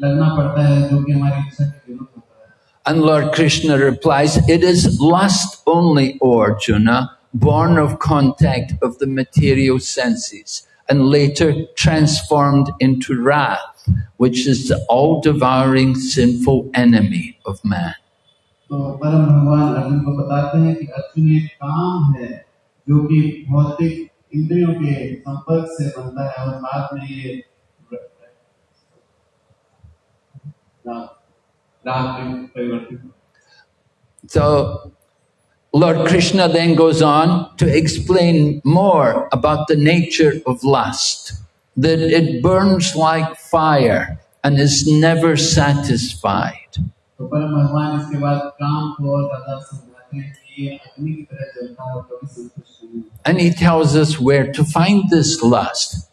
Speaker 5: तो भगवत गीता में अर्जुन परम भगवान कृष्ण से पूछते हैं कि ऐसा क्यों है कि हमें जबरदस्ती कुछ पाप कार्य में लगना पड़ता है जो कि हमारी इच्छा के विरुद्ध होता है
Speaker 4: And Lord Krishna replies, It is lust only, O Arjuna, born of contact of the material senses, and later transformed into wrath, which is the all devouring sinful enemy of man.
Speaker 5: तो परम भगवान अर्जुन को बताते हैं कि अर्जुन ये काम है जो कि भौतिक इंद्रियों के संपर्क से बनता है और बाद में ये
Speaker 4: So, Lord Krishna then goes on to explain more about the nature of lust, that it burns like fire and is never satisfied. And he tells us where to find this lust.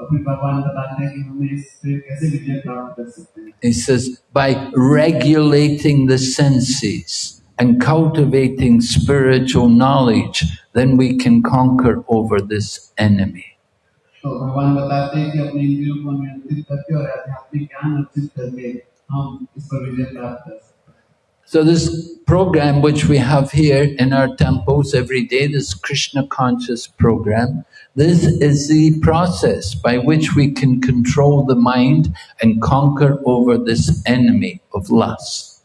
Speaker 5: और फिर भगवान बताते हैं कि हमें इस पे कैसे विजय प्राप्त कर सकते हैं
Speaker 4: He says, by regulating the senses and cultivating spiritual knowledge, then we can conquer over this enemy.
Speaker 5: तो भगवान बताते हैं कि अपने इंद्रियों को नियंत्रित करके और आध्यात्मिक ज्ञान अर्जित करके हम इस पर विजय प्राप्त कर सकते हैं
Speaker 4: So this program which we have here in our temples every day, this Krishna conscious program, this is the process by which we can control the mind and conquer over this enemy of lust.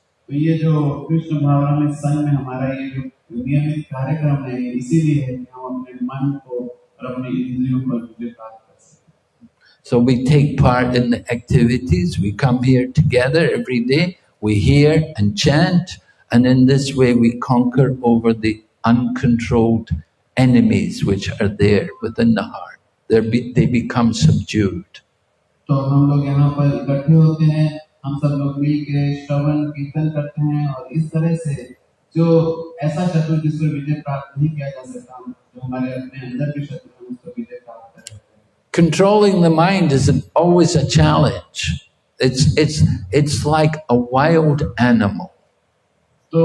Speaker 4: So we take part in the activities, we come here together every day, we hear and chant, and in this way we conquer over the uncontrolled enemies which are there within the heart. They're be, they become subdued.
Speaker 5: तो हम लोग यहाँ पर इकट्ठे होते हैं हम सब लोग मिल के श्रवण कीर्तन करते हैं और इस तरह से जो ऐसा शत्रु जिस पर विजय प्राप्त नहीं किया जा सकता जो हमारे अपने अंदर के शत्रु हैं उस पर विजय प्राप्त कर सकते हैं
Speaker 4: Controlling the mind is an, always a challenge. It's, it's, it's like a wild animal.
Speaker 5: तो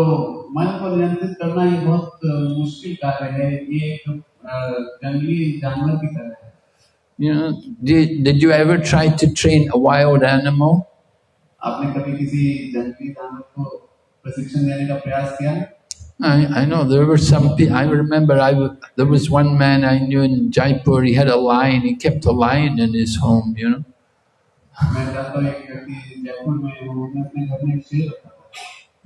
Speaker 5: मन को नियंत्रित करना ये बहुत अ, मुश्किल कार्य है ये एक अ, जंगली जानवर की तरह है
Speaker 4: You know, did, did you ever try to train a wild animal?
Speaker 5: आपने कभी किसी जंगली जानवर को प्रशिक्षण देने का प्रयास किया है?
Speaker 4: I, I know there were some people, I remember I, w- there was one man I knew in Jaipur, he had a lion, he kept a lion in his home, you know.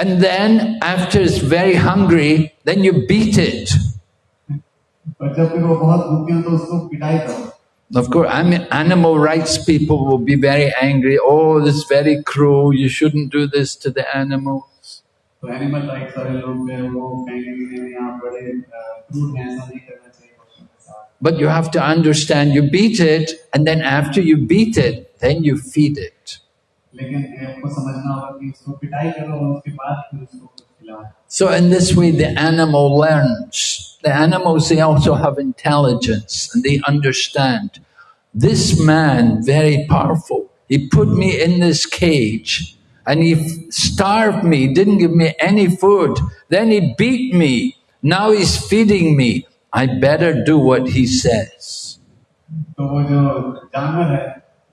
Speaker 4: And then after it's very hungry, then you beat it. Of course, I mean, animal rights people will be very angry. Oh, this is very cruel. You shouldn't do this to the animals.
Speaker 5: So animal rights
Speaker 4: but you have to understand, you beat it, and then after you beat it, then you feed it. So in this way the animal learns. The animals, they also have intelligence and they understand. This man, very powerful, he put me in this cage and he starved me, didn't give me any food. Then he beat me. Now he's feeding me. I better do what he says.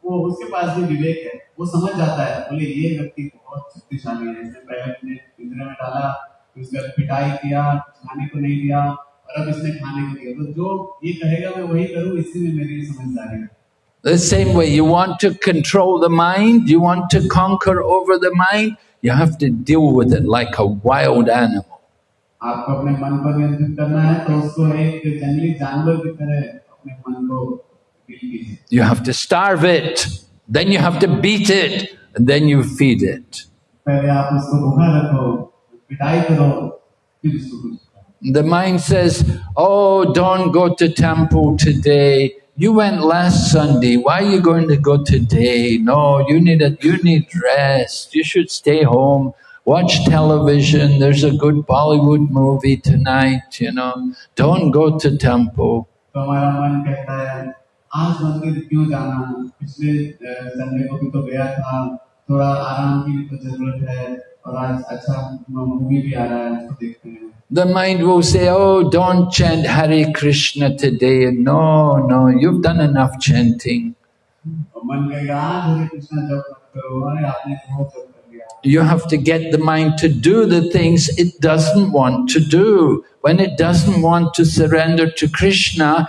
Speaker 5: तो वो जो जानवर है वो उसके पास भी विवेक है वो समझ जाता है बोले ये व्यक्ति बहुत शक्तिशाली है इसने पहले अपने पिंजरे में डाला फिर उसके बाद पिटाई किया खाने को नहीं दिया और अब इसने खाने को दिया तो जो ये कहेगा मैं वही करूँ इसी में मेरी समझदारी है
Speaker 4: The same way, you want to control the mind, you want to conquer over the mind, you have to deal with it like a wild animal.
Speaker 5: आपको अपने मन पर नियंत्रित करना है तो उसको एक जंगली जानवर की तरह अपने मन को डील कीजिए
Speaker 4: you have to starve it, then you have to beat it, and then you feed it. The mind says, Oh, don't go to temple today. You went last Sunday. Why are you going to go today? No, you need, a, you need rest. You should stay home watch television, there's a good Bollywood movie tonight, you know, don't go to temple.
Speaker 5: तो हमारा मन कहता है आज मंदिर क्यों जाना पिछले संडे को भी तो गया था थोड़ा आराम की भी तो जरूरत है और आज अच्छा मूवी भी आ रहा है उसको देखते हैं
Speaker 4: The mind will say, Oh, don't chant Hare Krishna today. No, no, you've done enough chanting.
Speaker 5: और मन कहेगा आज हरे कृष्णा जप मत करो अरे आपने बहुत जप कर लिया
Speaker 4: You have to get the mind to do the things it doesn't want to do. When it doesn't want to surrender to Krishna,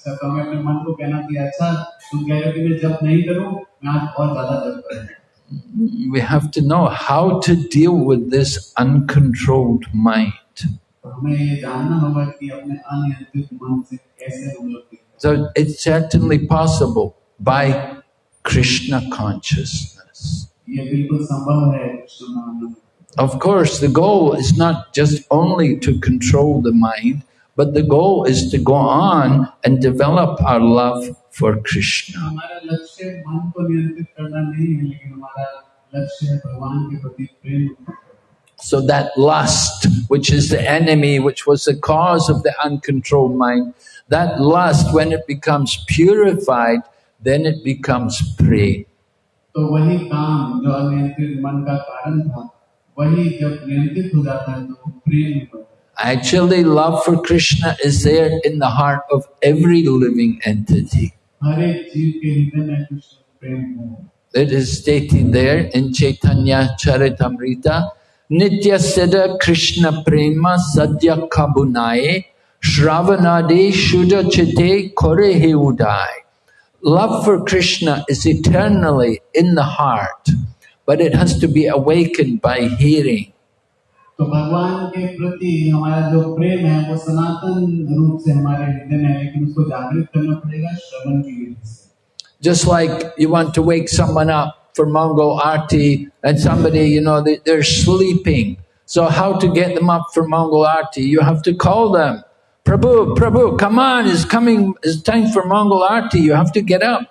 Speaker 5: अक्सर तो हमें अपने मन को कहना चाहिए अच्छा तुम कह रहे हो कि मैं जप नहीं करूं मैं आज और ज्यादा जप करूं
Speaker 4: We have to know how to deal with this uncontrolled mind.
Speaker 5: तो हमें ये जानना होगा कि अपने अनियंत्रित मन से कैसे हम लोग deal करें।
Speaker 4: So it's certainly possible by Krishna consciousness.
Speaker 5: ये बिल्कुल संभव है कृष्ण भावना में
Speaker 4: Of course, the goal is not just only to control the mind, but the goal is to go on and develop our love for Krishna.
Speaker 5: हमारा लक्ष्य मन को नियंत्रित करना नहीं है लेकिन हमारा लक्ष्य है भगवान के प्रति प्रेम उत्पन्न करना।
Speaker 4: So that lust, which is the enemy, which was the cause of the uncontrolled mind, that lust, when it becomes purified, then it becomes prey.
Speaker 5: तो वही काम जो अनियंत्रित मन का कारण था वही जब नियंत्रित हो जाता है तो वो प्रेम में बढ़ता है
Speaker 4: Actually, love for Krishna is there in the heart of every living entity. It is stated there in Chaitanya Charitamrita, Nitya Siddha Krishna Prema Sadhya Kabunaye shravanadi Shuddha Chite korehi Udai. Love for Krishna is eternally in the heart, but it has to be awakened by hearing.
Speaker 5: तो भगवान के प्रति हमारा जो प्रेम है वो सनातन रूप से हमारे हृदय में है लेकिन उसको जागृत करना पड़ेगा श्रवण की विधि से
Speaker 4: Just like you want to wake someone up for Mangal Arti and somebody, you know, they're sleeping. So how to get them up for Mangal Arti? You have to call them. Prabhu, Prabhu, come on, it's coming, it's time for Mangal Arti, you have to get up.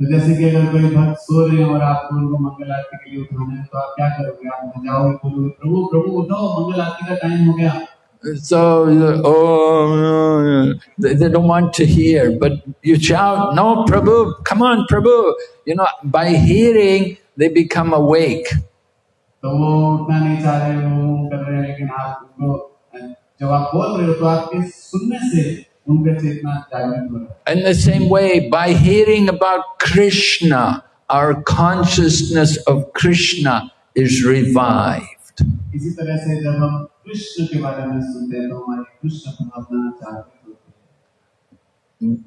Speaker 5: तो जैसे कि अगर कोई भक्त सो रहे हैं और आपको उनको मंगल आरती के लिए उठाना है तो आप क्या करोगे आप वहाँ जाओगे बोलोगे प्रभु प्रभु उठो मंगल आरती का टाइम हो गया
Speaker 4: So, oh, no, they, they don't want to hear, but you shout, no, Prabhu, come on, Prabhu. You know, by hearing, they become awake.
Speaker 5: तो वो उठना नहीं चाह रहे वो कर रहे हैं लेकिन आप उनको जब आप बोल रहे हो तो आपके सुनने से
Speaker 4: in the same way, by hearing about Krishna, our consciousness of Krishna is revived.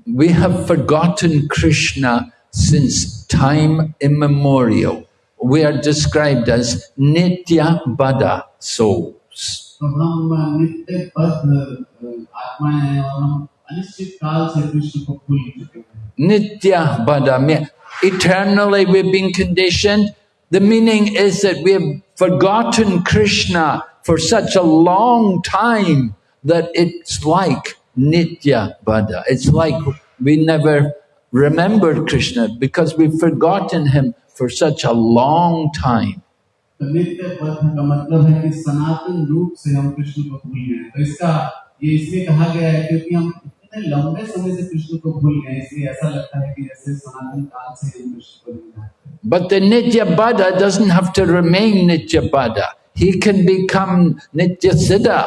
Speaker 4: We have forgotten Krishna since time immemorial. We are described as Nitya Baddha souls.
Speaker 5: में नित्य आत्माएं हैं और हम अनिश्चित काल से कृष्ण को भूल चुके हैं
Speaker 4: Nitya Badamya. Eternally we've been conditioned. The meaning is that we have forgotten Krishna for such a long time that it's like Nitya Baddha. It's like we never remembered Krishna because we've forgotten him for such a long time.
Speaker 5: तो नित्य पथ का मतलब है कि सनातन रूप से हम कृष्ण को भूल गए तो
Speaker 4: But the Nitya Baddha doesn't have to remain Nitya Baddha. He can become Nitya Siddha.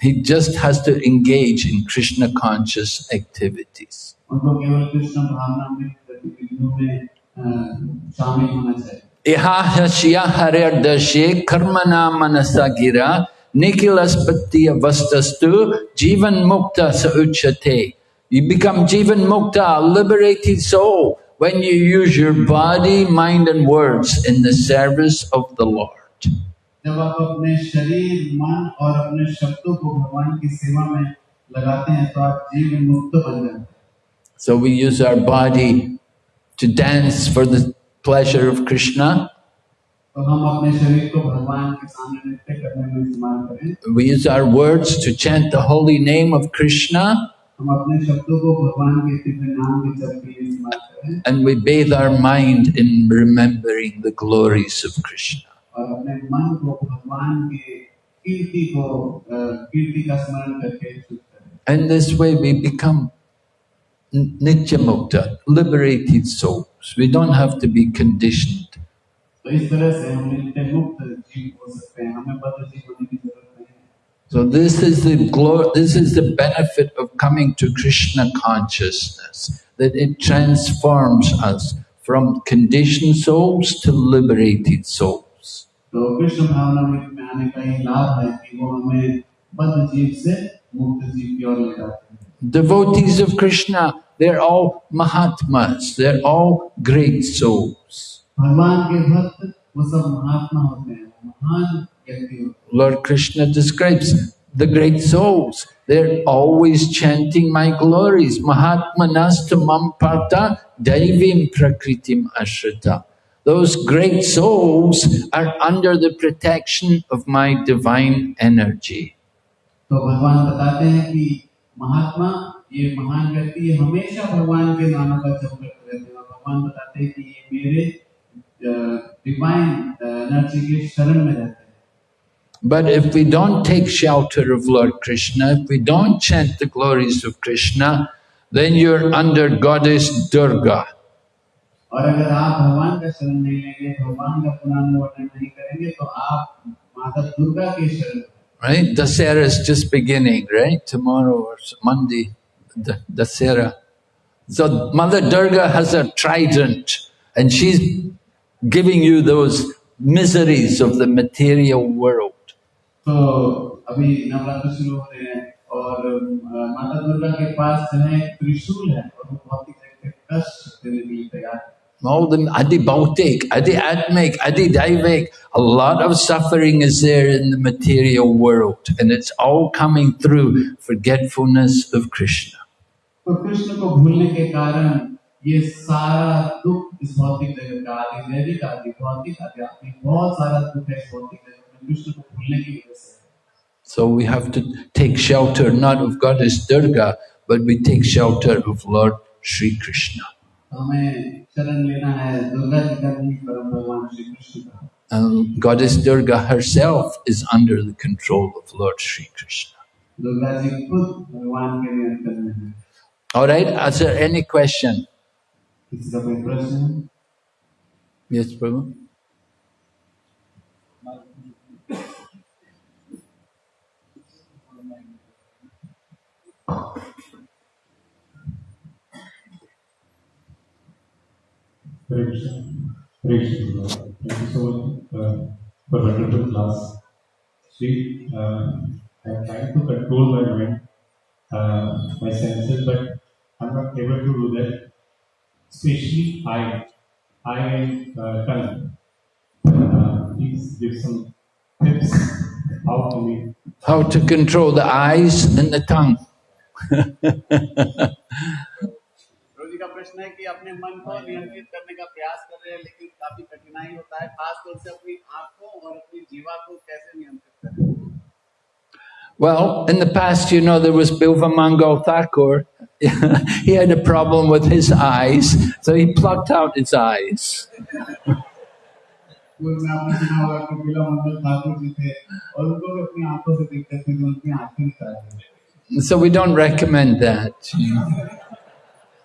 Speaker 4: He just has to engage in Krishna conscious activities.
Speaker 5: उनको केवल कृष्ण भावना में गतिविधियों में शामिल होना चाहिए
Speaker 4: Ihahasya haryardashe karmana manasa nikilaspatiya vastastu jivan mukta sauchate. You become jivan mukta, a liberated soul, when you use your body, mind and words in the service of the Lord.
Speaker 5: जब आप अपने शरीर मन और अपने शब्दों को भगवान की सेवा में लगाते हैं तो आप जीवन मुक्त बन जाते हैं
Speaker 4: So we use our body to dance for the pleasure of Krishna. We use our words to chant the holy name of Krishna. And we bathe our mind in remembering the glories of Krishna. And this way we become nityamukta, liberated souls. We don't have to be conditioned.
Speaker 5: तो इस तरह से हम नित्य मुक्त जीव हो सकते हैं हमें बद्ध जीव होने की जरूरत नहीं है
Speaker 4: So this is the glory, this is the benefit of coming to Krishna consciousness, that it transforms us from conditioned souls to liberated souls.
Speaker 5: तो कृष्ण भावना में आने का ये लाभ है कि वो हमें बद्ध जीव से मुक्त जीव की ओर ले जाते हैं
Speaker 4: Devotees of Krishna, they're all Mahatmas, they're all great souls.
Speaker 5: भगवान के भक्त वो सब महात्मा होते हैं महान व्यक्ति होते हैं
Speaker 4: Lord Krishna describes the great souls. They're always chanting my glories. Mahatmanas mam parta daivim prakritim ashrita. Those great souls are under the protection of my divine energy.
Speaker 5: तो भगवान बताते हैं कि महात्मा ये महान व्यक्ति ये हमेशा भगवान के नामों का जप करते रहते हैं और भगवान बताते हैं कि ये मेरे डिवाइन एनर्जी के शरण में रहते हैं
Speaker 4: But if we don't take shelter of Lord Krishna, if we don't chant the glories of Krishna, then you're under Goddess Durga.
Speaker 5: और अगर आप भगवान का शरण नहीं लेंगे भगवान का पुनर्वर्णन नहीं करेंगे तो आप माता दुर्गा के शरण में हैं।
Speaker 4: right? Dasera is just beginning, right? Tomorrow or s- Monday, the Dasera. So Mother Durga has a trident and she's giving you those miseries of the material world.
Speaker 5: तो अभी नवरात्र शुरू हो रहे हैं और अ, माता दुर्गा के पास जो है एक त्रिशूल है और वो भौतिक जगत के कष्ट देने के लिए तैयार है
Speaker 4: All the Adi Bautik, Adi Atmik, Adi Daivik, a lot of suffering is there in the material world and it's all coming through forgetfulness of Krishna.
Speaker 5: तो कृष्ण को भूलने के कारण ये सारा दुख इस भौतिक जगत का आदि दैविक आदि भौतिक आध्यात्मिक बहुत सारा दुख है इस भौतिक जगत में कृष्ण को भूलने की वजह से है।
Speaker 4: So we have to take shelter not of Goddess Durga, but we take shelter of Lord Sri Krishna.
Speaker 5: तो हमें शरण लेना है दुर्गा जी का नहीं परम भगवान श्री कृष्ण का
Speaker 4: And Goddess Durga herself is under the control of Lord Sri Krishna.
Speaker 5: Durga ji खुद भगवान के नियंत्रण में है
Speaker 4: All right, is there any question?
Speaker 5: किसी का कोई प्रश्न है
Speaker 4: Yes, Prabhu?
Speaker 7: Hare Krishna. Hare Thank you so much uh, for wonderful class. See, uh, I am trying to control my mind, uh, my senses, but I'm not able to do that. Especially I, and uh. Uh, please give some tips how we
Speaker 4: How to control the eyes and the tongue.
Speaker 5: रोजी का प्रश्न है कि अपने मन को नियंत्रित करने का प्रयास कर रहे हैं लेकिन काफी कठिनाई होता है खास तौर से अपनी आंखों और अपनी जीवा को कैसे नियंत्रित करें
Speaker 4: Well, in the past, you know, there was Bilva Mangal Thakur. he had a problem with his eyes, so he plucked out his eyes.
Speaker 5: पूर्व में आपने सुना होगा कि बिला मंगल ठाकुर जी थे और उनको भी अपनी आंखों से दिक्कत थी तो उनकी आंखें निकाल दी
Speaker 4: So we don't recommend that.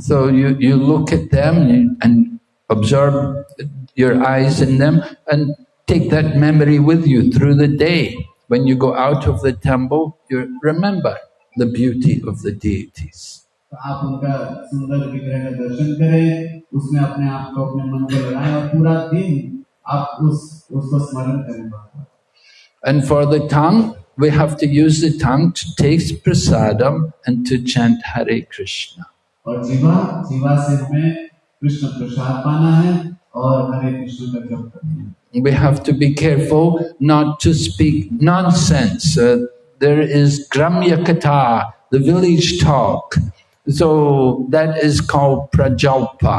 Speaker 4: So you, you look at them and, and absorb your eyes in them and take that memory with you through the day. When you go out of the temple, you remember the beauty of the deities.
Speaker 5: तो आप उनका सुंदर विग्रह का दर्शन करें उसमें अपने आप को अपने मन को लगाएं और पूरा दिन आप उस उसको स्मरण करें बार-बार।
Speaker 4: And for the tongue, we have to use the tongue to taste prasadam and to chant Hare Krishna.
Speaker 5: और जीवा जीवा से हमें कृष्ण प्रसाद पाना है और हरे कृष्ण का जप करना है
Speaker 4: We have to be careful not to speak nonsense. Uh, there is Gramya Katha, the village talk. So that is called Prajalpa.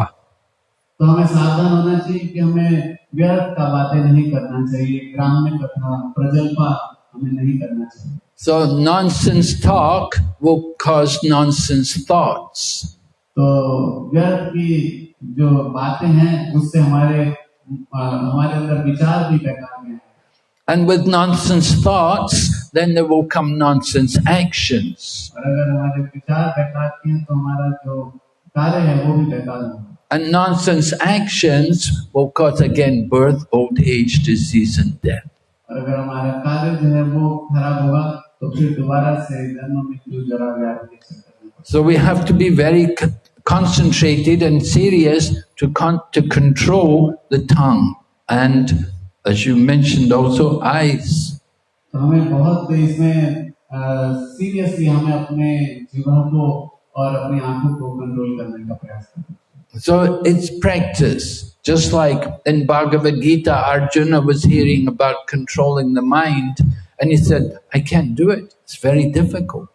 Speaker 5: तो हमें सावधान होना चाहिए कि हमें व्यर्थ का बातें नहीं करना चाहिए ग्राम्य कथा प्रजल्पा हमें नहीं करना चाहिए
Speaker 4: So nonsense talk will cause nonsense thoughts.
Speaker 5: तो व्यर्थ की जो बातें हैं उससे हमारे अ, हमारे अंदर विचार भी बेकार में हैं
Speaker 4: And with nonsense thoughts, then there will come nonsense actions.
Speaker 5: और अगर हमारे विचार बेकार के हैं तो हमारा जो कार्य है वो भी बेकार होगा
Speaker 4: And nonsense actions will cause again birth, old age, disease, and death.
Speaker 5: और अगर हमारा कार्य जो है वो खराब होगा तो फिर दोबारा से जन्म मृत्यु जरा व्याधि के चक्कर में पड़ेंगे।
Speaker 4: So we have to be very c- concentrated and serious to, con- to control the tongue and, as you mentioned, also eyes.
Speaker 5: तो हमें बहुत इसमें सीरियसली हमें अपने जीवन को और अपनी आंखों को कंट्रोल करने का प्रयास करना चाहिए
Speaker 4: So it's practice. Just like in Bhagavad Gita, Arjuna was hearing about controlling the mind and he said, I can't do it. It's very difficult.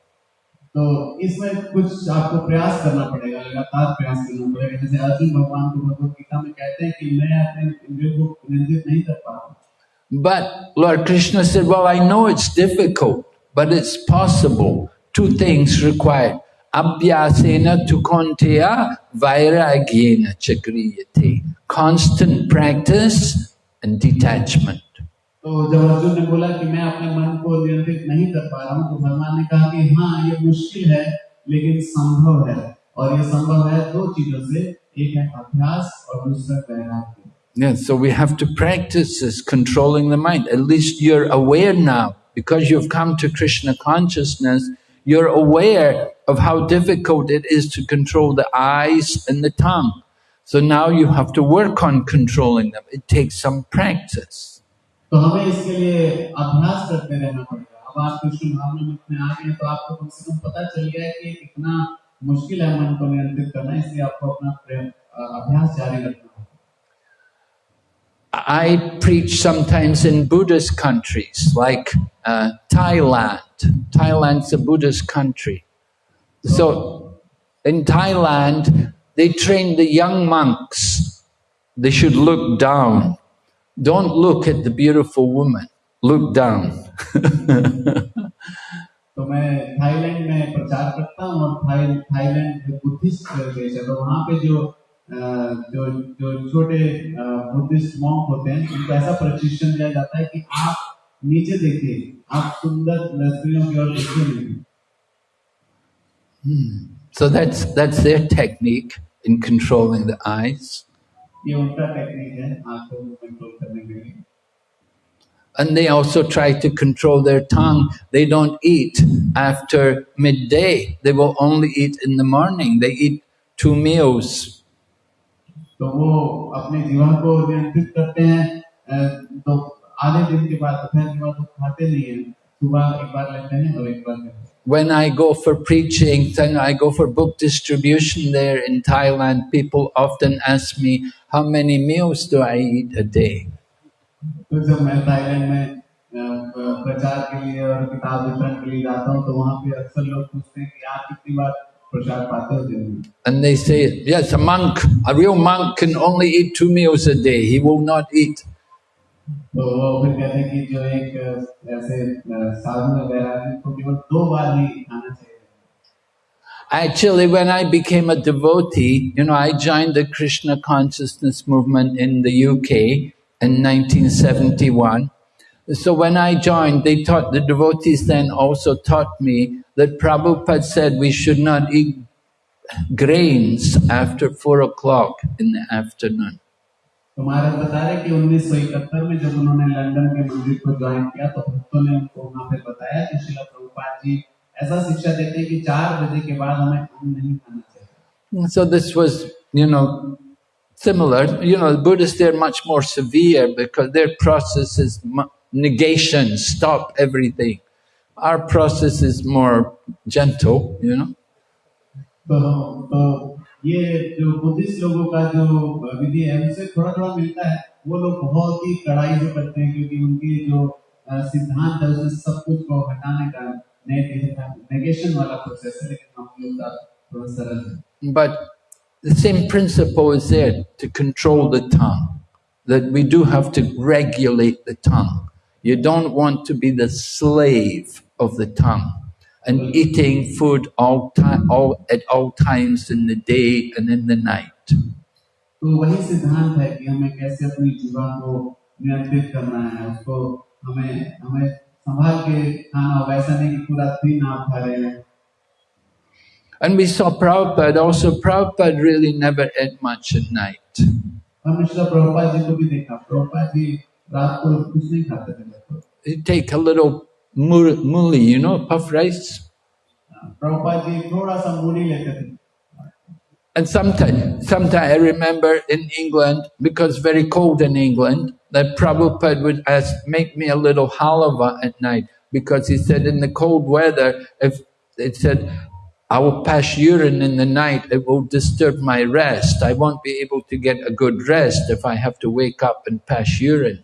Speaker 5: तो इसमें कुछ आपको प्रयास करना पड़ेगा लगातार प्रयास करना पड़ेगा जैसे अर्जुन भगवान को भगवत गीता में कहते हैं कि मैं अपने इंद्रियों को नियंत्रित नहीं कर पा रहा हूँ
Speaker 4: But Lord Krishna said, Well, I know it's difficult, but it's possible. Two things required. Abhyasena tu konteya vairagyena chakriyate. Constant practice and detachment.
Speaker 5: तो जब अर्जुन ने बोला कि मैं अपने मन को नियंत्रित नहीं कर पा रहा हूँ तो भगवान ने कहा कि हाँ ये मुश्किल है लेकिन संभव है और ये संभव है दो चीजों से एक है अभ्यास और दूसरा वैराग्य
Speaker 4: Yeah, so we have to practice this controlling the mind. At least you're aware now, because you've come to Krishna consciousness, you're aware of how difficult it is to control the eyes and the tongue. So now you have to work on controlling them. It takes some practice.
Speaker 5: तो हमें इसके लिए अभ्यास करते रहना पड़ेगा अब आप कृष्ण भावना में अपने आ गए तो आपको कम से कम पता चल गया है कि कितना मुश्किल है मन को नियंत्रित करना इसलिए आपको अपना प्रेम अ, अभ्यास जारी रखना होगा
Speaker 4: I preach sometimes in Buddhist countries like uh, Thailand. Thailand's a Buddhist country. So in Thailand, they train the young monks. They should look down. Don't look at the beautiful woman. Look down.
Speaker 5: तो मैं Thailand में प्रचार करता हूँ और Thai Thailand जो Buddhist देश है तो वहाँ पे जो अ, जो जो छोटे बुद्धिस्ट मॉन्क होते हैं उनको ऐसा प्रशिक्षण दिया जाता है कि आप नीचे देखिए आप सुंदर स्त्रियों की ओर देखिए नहीं
Speaker 4: so that's that's their technique in controlling the eyes.
Speaker 5: ये उनका टेक्निक है आंखों को कंट्रोल करने के लिए
Speaker 4: And they also try to control their tongue. They don't eat after midday. They will only eat in the morning. They eat two meals.
Speaker 5: तो वो अपने जीवन को नियंत्रित करते हैं अ, तो आधे दिन के बाद दोपहर के बाद वो खाते नहीं है सुबह एक बार लेते हैं और एक बार लेते हैं
Speaker 4: when I go for preaching, then I go for book distribution there in Thailand, people often ask me, how many meals do I eat a day? And they say, yes, a monk, a real monk can only eat two meals a day. He will not eat
Speaker 5: तो वो फिर कहते हैं कि जो एक अ, ऐसे अ, साधु वगैरह है तो केवल दो बार ही खाना चाहिए
Speaker 4: Actually, when I became a devotee, you know, I joined the Krishna consciousness movement in the UK in 1971. So when I joined, they taught, the devotees then also taught me that Prabhupada said we should not eat grains after four o'clock in the afternoon.
Speaker 5: तो महाराज बता रहे कि 1971 में जब उन्होंने London के मंदिर को ज्वाइन किया तो भक्तों ने उनको वहां पे बताया कि शिला प्रभुपाद जी ऐसा शिक्षा देते हैं कि चार बजे के बाद हमें अन्न नहीं खाना चाहिए
Speaker 4: So this was, you know, similar. You know, the Buddhists, they're much more severe because their process is mu- negation, stop everything. Our process is more gentle, you know.
Speaker 5: तो तो ये जो बुद्धिस्ट लोगों का जो विधि है उनसे थोड़ा थोड़ा मिलता है वो लोग बहुत ही कड़ाई से करते हैं क्योंकि उनकी जो अ, सिद्धांत है उसमें सब कुछ को हटाने का नेगेशन वाला प्रोसेस है लेकिन हम लोग का थोड़ा सरल है
Speaker 4: But the same principle is there to control the tongue, that we do have to regulate the tongue. You don't want to be the slave of the tongue and eating food all time, all, at all times in the day and in the night.
Speaker 5: तो वही सिद्धांत है कि हमें कैसे अपनी जीवा को नियंत्रित करना है उसको हमें हमें संभाल के खाना हो वैसा नहीं कि पूरा दिन आप खा रहे हैं
Speaker 4: And we saw Prabhupada also, Prabhupada really never ate much at night.
Speaker 5: हमने श्रीला प्रभुपाद जी को भी देखा प्रभुपाद जी रात को कुछ नहीं खाते थे लगभग
Speaker 4: He'd take a little mul- Muri, you know, puff rice. And sometimes, sometimes I remember in England, because very cold in England, that Prabhupada would ask, make me a little halava at night, because he said in the cold weather, if it said, I will pass urine in the night, it will disturb my rest. I won't be able to get a good rest if I have to wake up and pass urine.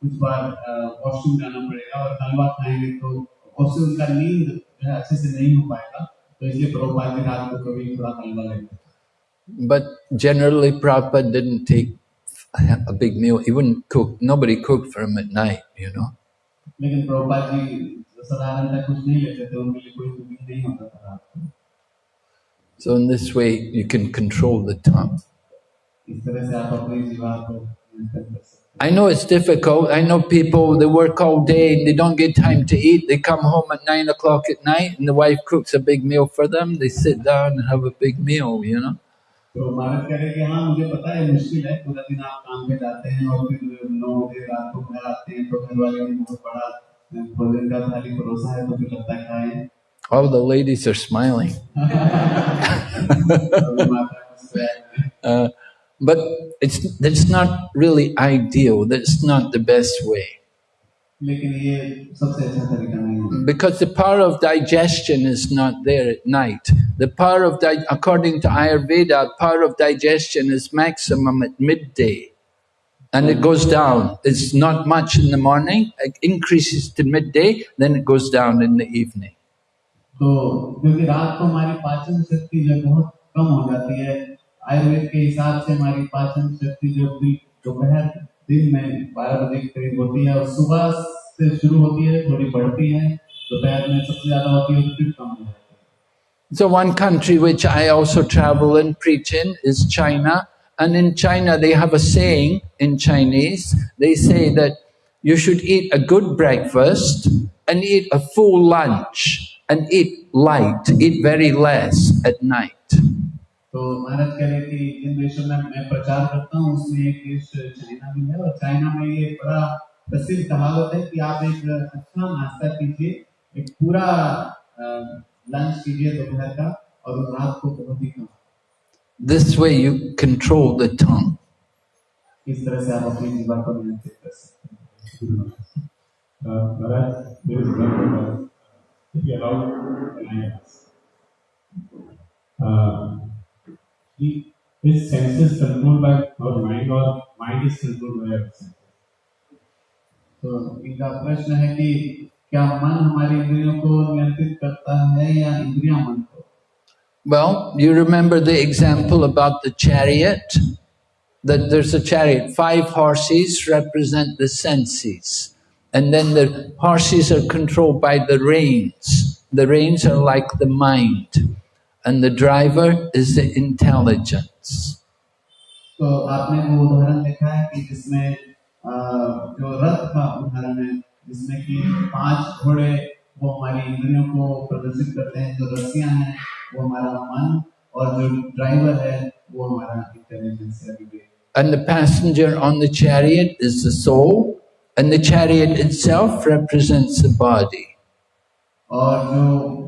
Speaker 5: कुछ बार washroom जाना पड़ेगा और हलवा खाएंगे तो उससे उनका नींद जो है अच्छे से नहीं हो पाएगा तो इसलिए प्रभुपाद जी रात को कभी थोड़ा हलवा लेते थे
Speaker 4: But generally, Prabhupada didn't take a big meal. He wouldn't cook. Nobody cooked for him at night, you know.
Speaker 5: लेकिन प्रभुपाद जी साधारणतः कुछ नहीं लेते थे उनके लिए कोई कुकिंग नहीं होता था रात को
Speaker 4: So in this way, you can control the tongue. I know it's difficult. I know people, they work all day and they don't get time to eat. They come home at nine o'clock at night and the wife cooks a big meal for them. They sit down and have a big meal, you know. All the ladies are smiling. uh, but it's that's not really ideal. That's not the best way. Because the power of digestion is not there at night. The power of according to Ayurveda, power of digestion is maximum at midday, and it goes down. It's not much in the morning. It increases to midday, then it goes down in the evening.
Speaker 5: So, because रात को हमारी पाचन शक्ति जो है बहुत कम हो जाती है आयुर्वेद के हिसाब से हमारी पाचन शक्ति जो दिन दोपहर दिन में बारह बजे के करीब होती है और सुबह से शुरू होती है थोड़ी बढ़ती है दोपहर में सबसे ज्यादा होती है और फिर कम हो जाती है
Speaker 4: So one country which I also travel and preach in is China. And in China they have a saying in Chinese, they say that you should eat a good breakfast and eat a full lunch and eat light, eat very less at night.
Speaker 5: तो महाराज कह रहे कि जिन देशों में मैं प्रचार करता हूँ उसमें एक देश चाइना भी है और चाइना में ये बड़ा प्रसिद्ध कहावत है कि आप एक अच्छा नाश्ता कीजिए एक पूरा लंच कीजिए दोपहर का और रात को बहुत ही कम
Speaker 4: This way you control the tongue.
Speaker 5: इस तरह से आप अपनी जीवन को नियंत्रित कर सकते हैं
Speaker 7: Maharaj, there is one more, if you allow, can I ask? Uh, the- is senses controlled by our mind or mind is controlled by our senses?
Speaker 5: तो इनका प्रश्न है कि क्या मन हमारी इंद्रियों को नियंत्रित करता है या इंद्रियां मन को
Speaker 4: Well, you remember the example about the chariot? That there's a chariot, five horses represent the senses. And then the horses are controlled by the reins. The reins are like the mind. And the driver is the intelligence.
Speaker 5: तो आपने वो उदाहरण देखा है कि जिसमें अ, जो रथ का उदाहरण है जिसमें कि पांच घोड़े वो हमारी इंद्रियों को प्रदर्शित करते हैं जो रस्सियां हैं वो हमारा मन और जो ड्राइवर है वो हमारा इंटेलिजेंस है विवेक
Speaker 4: and the passenger on the chariot is the soul, and the chariot itself represents the body.
Speaker 5: और जो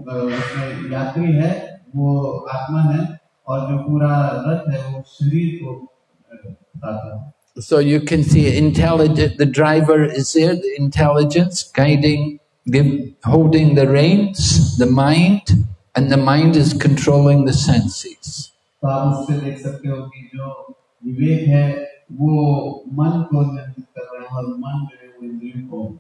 Speaker 5: अ, उसमें यात्री है वो आत्मा है और जो पूरा रथ है वो शरीर को अ, बताता है
Speaker 4: So you can see intelligent, the driver is there, the intelligence guiding, give, holding the reins, the mind, and the mind is controlling the senses.
Speaker 5: तो आप उससे देख सकते हो कि जो विवेक है वो मन को नियंत्रित कर रहे हैं और मन जो है वो इंद्रियों को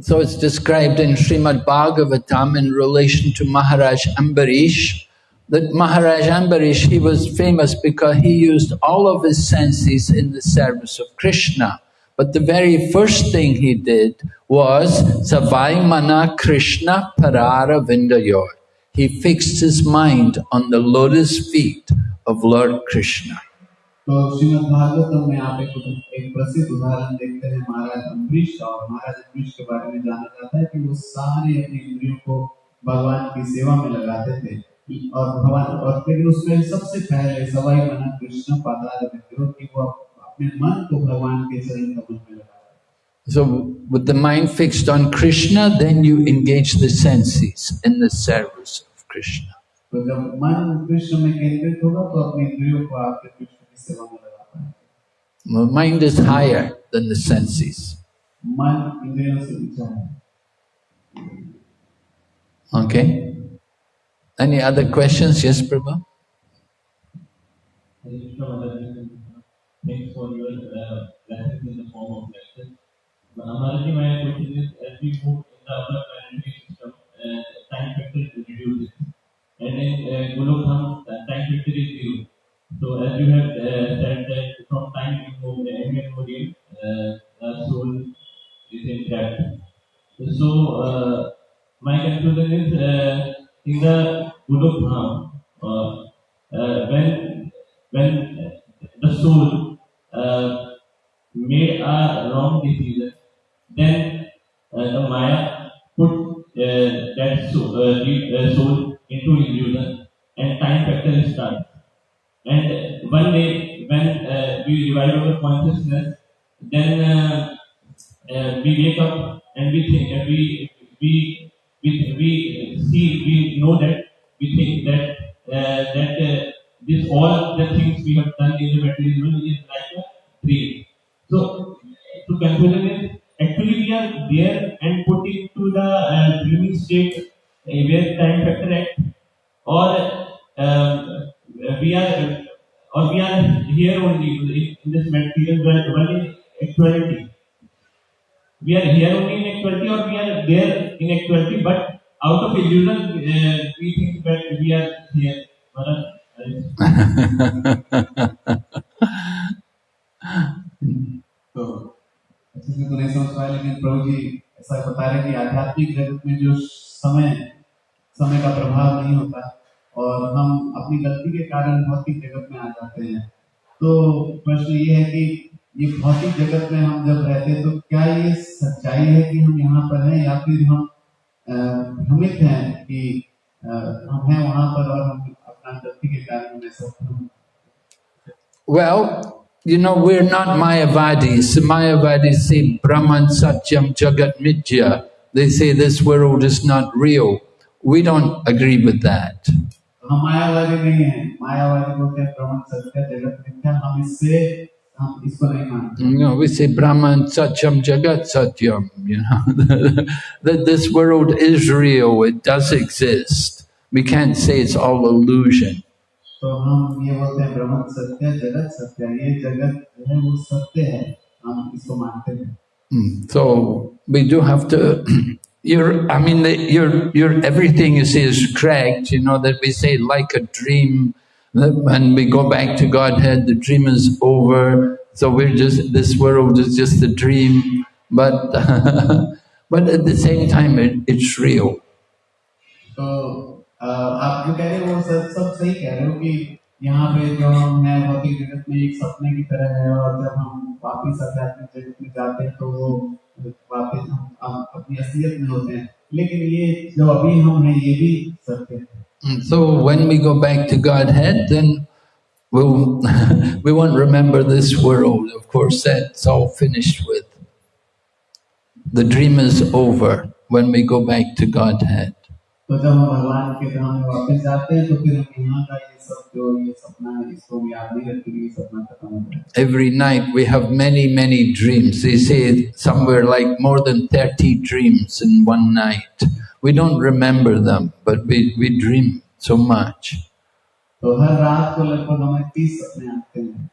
Speaker 4: So it's described in Srimad Bhagavatam in relation to Maharaj Ambarish that Maharaj Ambarish, he was famous because he used all of his senses in the service of Krishna. But the very first thing he did was Savai Mana Krishna Parara Vindayor. He fixed his mind on the lotus feet of Lord Krishna.
Speaker 5: तो श्रीमद् भागवतम में आप एक एक प्रसिद्ध उदाहरण देखते हैं महाराज अम्बरीश का और महाराज अम्बरीश के बारे में जाना जाता है कि वो सारे अपनी इंद्रियों को भगवान की सेवा में लगाते थे और भगवान और फिर उसमें सबसे पहले सवाई मना कृष्ण पादार विद्रोह कि वो अपने मन को भगवान के चरण कमल में लगाते
Speaker 4: So with the mind fixed on Krishna, then you engage the senses in the service of Krishna.
Speaker 5: तो जब मन कृष्ण में केंद्रित होगा तो अपनी इंद्रियों को आपके कृष्ण की सेवा में लगा पाएंगे
Speaker 4: The mind is higher than the senses.
Speaker 5: मन इंद्रियों से ऊंचा है
Speaker 4: Okay? Any other questions? Yes, Prabhu?
Speaker 7: Thanks for your uh, lessons in the form of lecture. Mataji, my question is, as we move in the upper planetary system, uh, time factor reduces. And in uh, Golokdham, uh, time factor is zero. So as you have uh, said that from time immemorial, uh, the soul is intact. So uh, my conclusion is uh, in the Golokdham, uh, uh, when when the soul uh, made a wrong decision, then uh, the Maya put uh, that soul, uh, the, soul into illusion and time factor starts. And one day, when we revive our consciousness, then we wake up and we think, and we we we we see, we know that we think that uh, that uh, this all the things we have done in the material world is like a dream. So, to conclusion is actually we are there and put into the uh, dreaming state uh, where time factor act, or um, we are or we are here only in, this material world, in actuality. We are here only in actuality, or we are there in actuality, but out of illusion, uh, we think that we are here. Uh,
Speaker 5: तो अच्छे से तो नहीं समझ पाए लेकिन प्रभु जी ऐसा बता रहे कि आध्यात्मिक जगत में जो समय समय का प्रभाव नहीं होता और हम अपनी गलती के कारण भौतिक जगत में आ जाते हैं तो प्रश्न ये है कि ये भौतिक जगत में हम जब रहते हैं तो क्या ये सच्चाई है कि हम यहाँ पर हैं या फिर हम है कि हम हैं वहां पर और हम अपना गलती के कारण में
Speaker 4: Well, you know, we're not Mayavadis. Mayavadis say Brahman Satyam Jagat Mithya. They say this world is not real. We don't agree with that.
Speaker 5: हम मायावादी नहीं हैं मायावादी बोलते हम इसको नहीं मानते
Speaker 4: You know, we say Brahman Satyam Jagat Satyam, you know, that this world is real, it does exist. We can't say it's all illusion.
Speaker 5: तो हम ये बोलते हैं ब्रह्म सत्य जगत सत्य ये जगत जो है वो सत्य है हम इसको मानते हैं
Speaker 4: Mm. So we do have to. You're, I mean, the, you're, you're, everything you say is correct. You know that we say like a dream. That when we go back to Godhead, the dream is over. So we're just this world is just a dream. But but at the same time, it, it's real.
Speaker 5: तो अ, आप जो कह रहे हो वो सब सब सही कह रहे हो कि यहाँ पे जो हम है भौतिक जगत में एक सपने की तरह है और जब हम वापिस आध्यात्मिक जगत में जाते हैं तो वो वापिस हम, हम अपनी असलियत में होते हैं लेकिन ये जो अभी हम हैं ये भी सत्य है
Speaker 4: Mm, So when we go back to Godhead, then we'll, we won't remember this world. Of course, that's all finished with. The dream is over when we go back to Godhead.
Speaker 5: तो जब हम भगवान के धाम में वापस जाते हैं तो फिर हम यहाँ का ये सब जो ये सपना है इसको हम याद नहीं रखते कि ये सपना खत्म हो गया
Speaker 4: Every night we have many, many dreams. They say somewhere like more than 30 dreams in one night. We don't remember them, but we, we dream so much.
Speaker 5: तो हर रात को लगभग हमें तीस सपने आते हैं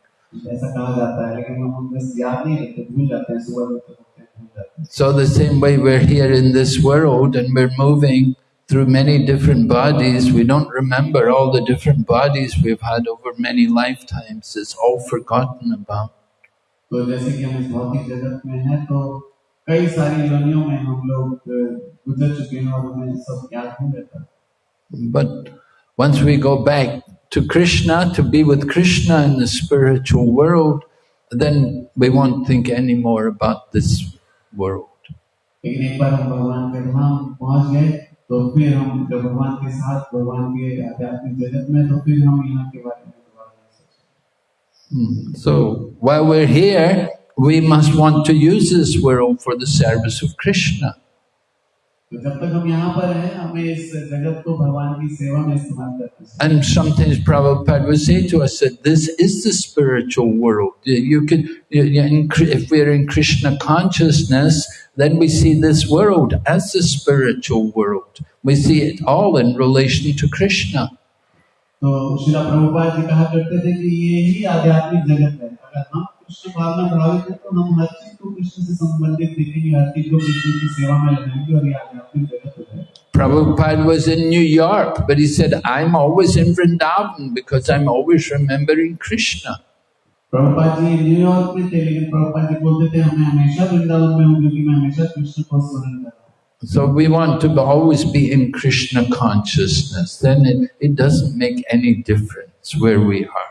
Speaker 5: ऐसा कहा जाता है लेकिन हम उनमें से याद नहीं रखते भूल जाते हैं सुबह जब तक उठते हैं भूल जाते हैं
Speaker 4: So the same way we're here in this world and we're moving through many different bodies, we don't remember all the different bodies we've had over many lifetimes. It's all forgotten about.
Speaker 5: तो जैसे कि हम इस भौतिक जगत में हैं तो कई सारी योनियों में हम लोग अ, गुजर चुके हैं और हमें सब याद नहीं रहता
Speaker 4: But once we go back to Krishna, to be with Krishna in the spiritual world, then we won't think any more about this world.
Speaker 5: लेकिन एक बार हम भगवान के धाम पहुंच गए तो फिर हम जब भगवान के साथ भगवान के आध्यात्मिक जगत में तो फिर हम यहाँ के बारे में दोबारा नहीं सोचेंगे
Speaker 4: Hmm. So while we're here, we must want to use this world for the service of Krishna. And sometimes Prabhupada would say to us that this is the spiritual world. You- You could, you- you- in Kri- if we're in Krishna consciousness, then we see this world as the spiritual world. We see it all in relation to Krishna.
Speaker 5: तो शिला प्रभुपाद जी कहा करते थे कि ये ही आध्यात्मिक जगत है अगर हम कृष्ण भाव में प्रभावित हैं तो हम हर चीज को कृष्ण से संबंधित देखेंगे हर चीज को कृष्ण की सेवा में लगाएंगे और ये आध्यात्मिक जगत हो जाएगा
Speaker 4: Prabhupada was in New York, but he said, I'm always in Vrindavan because I'm always remembering Krishna.
Speaker 5: Prabhupada ji New York में थे लेकिन प्रभुपाद जी बोलते थे हमें हमेशा वृंदावन में हूँ क्योंकि मैं हमेशा कृष्ण को स्मरण कर रहा हूँ
Speaker 4: So we want to always be in Krishna consciousnस. Then it, it doesn't make any difference where we are.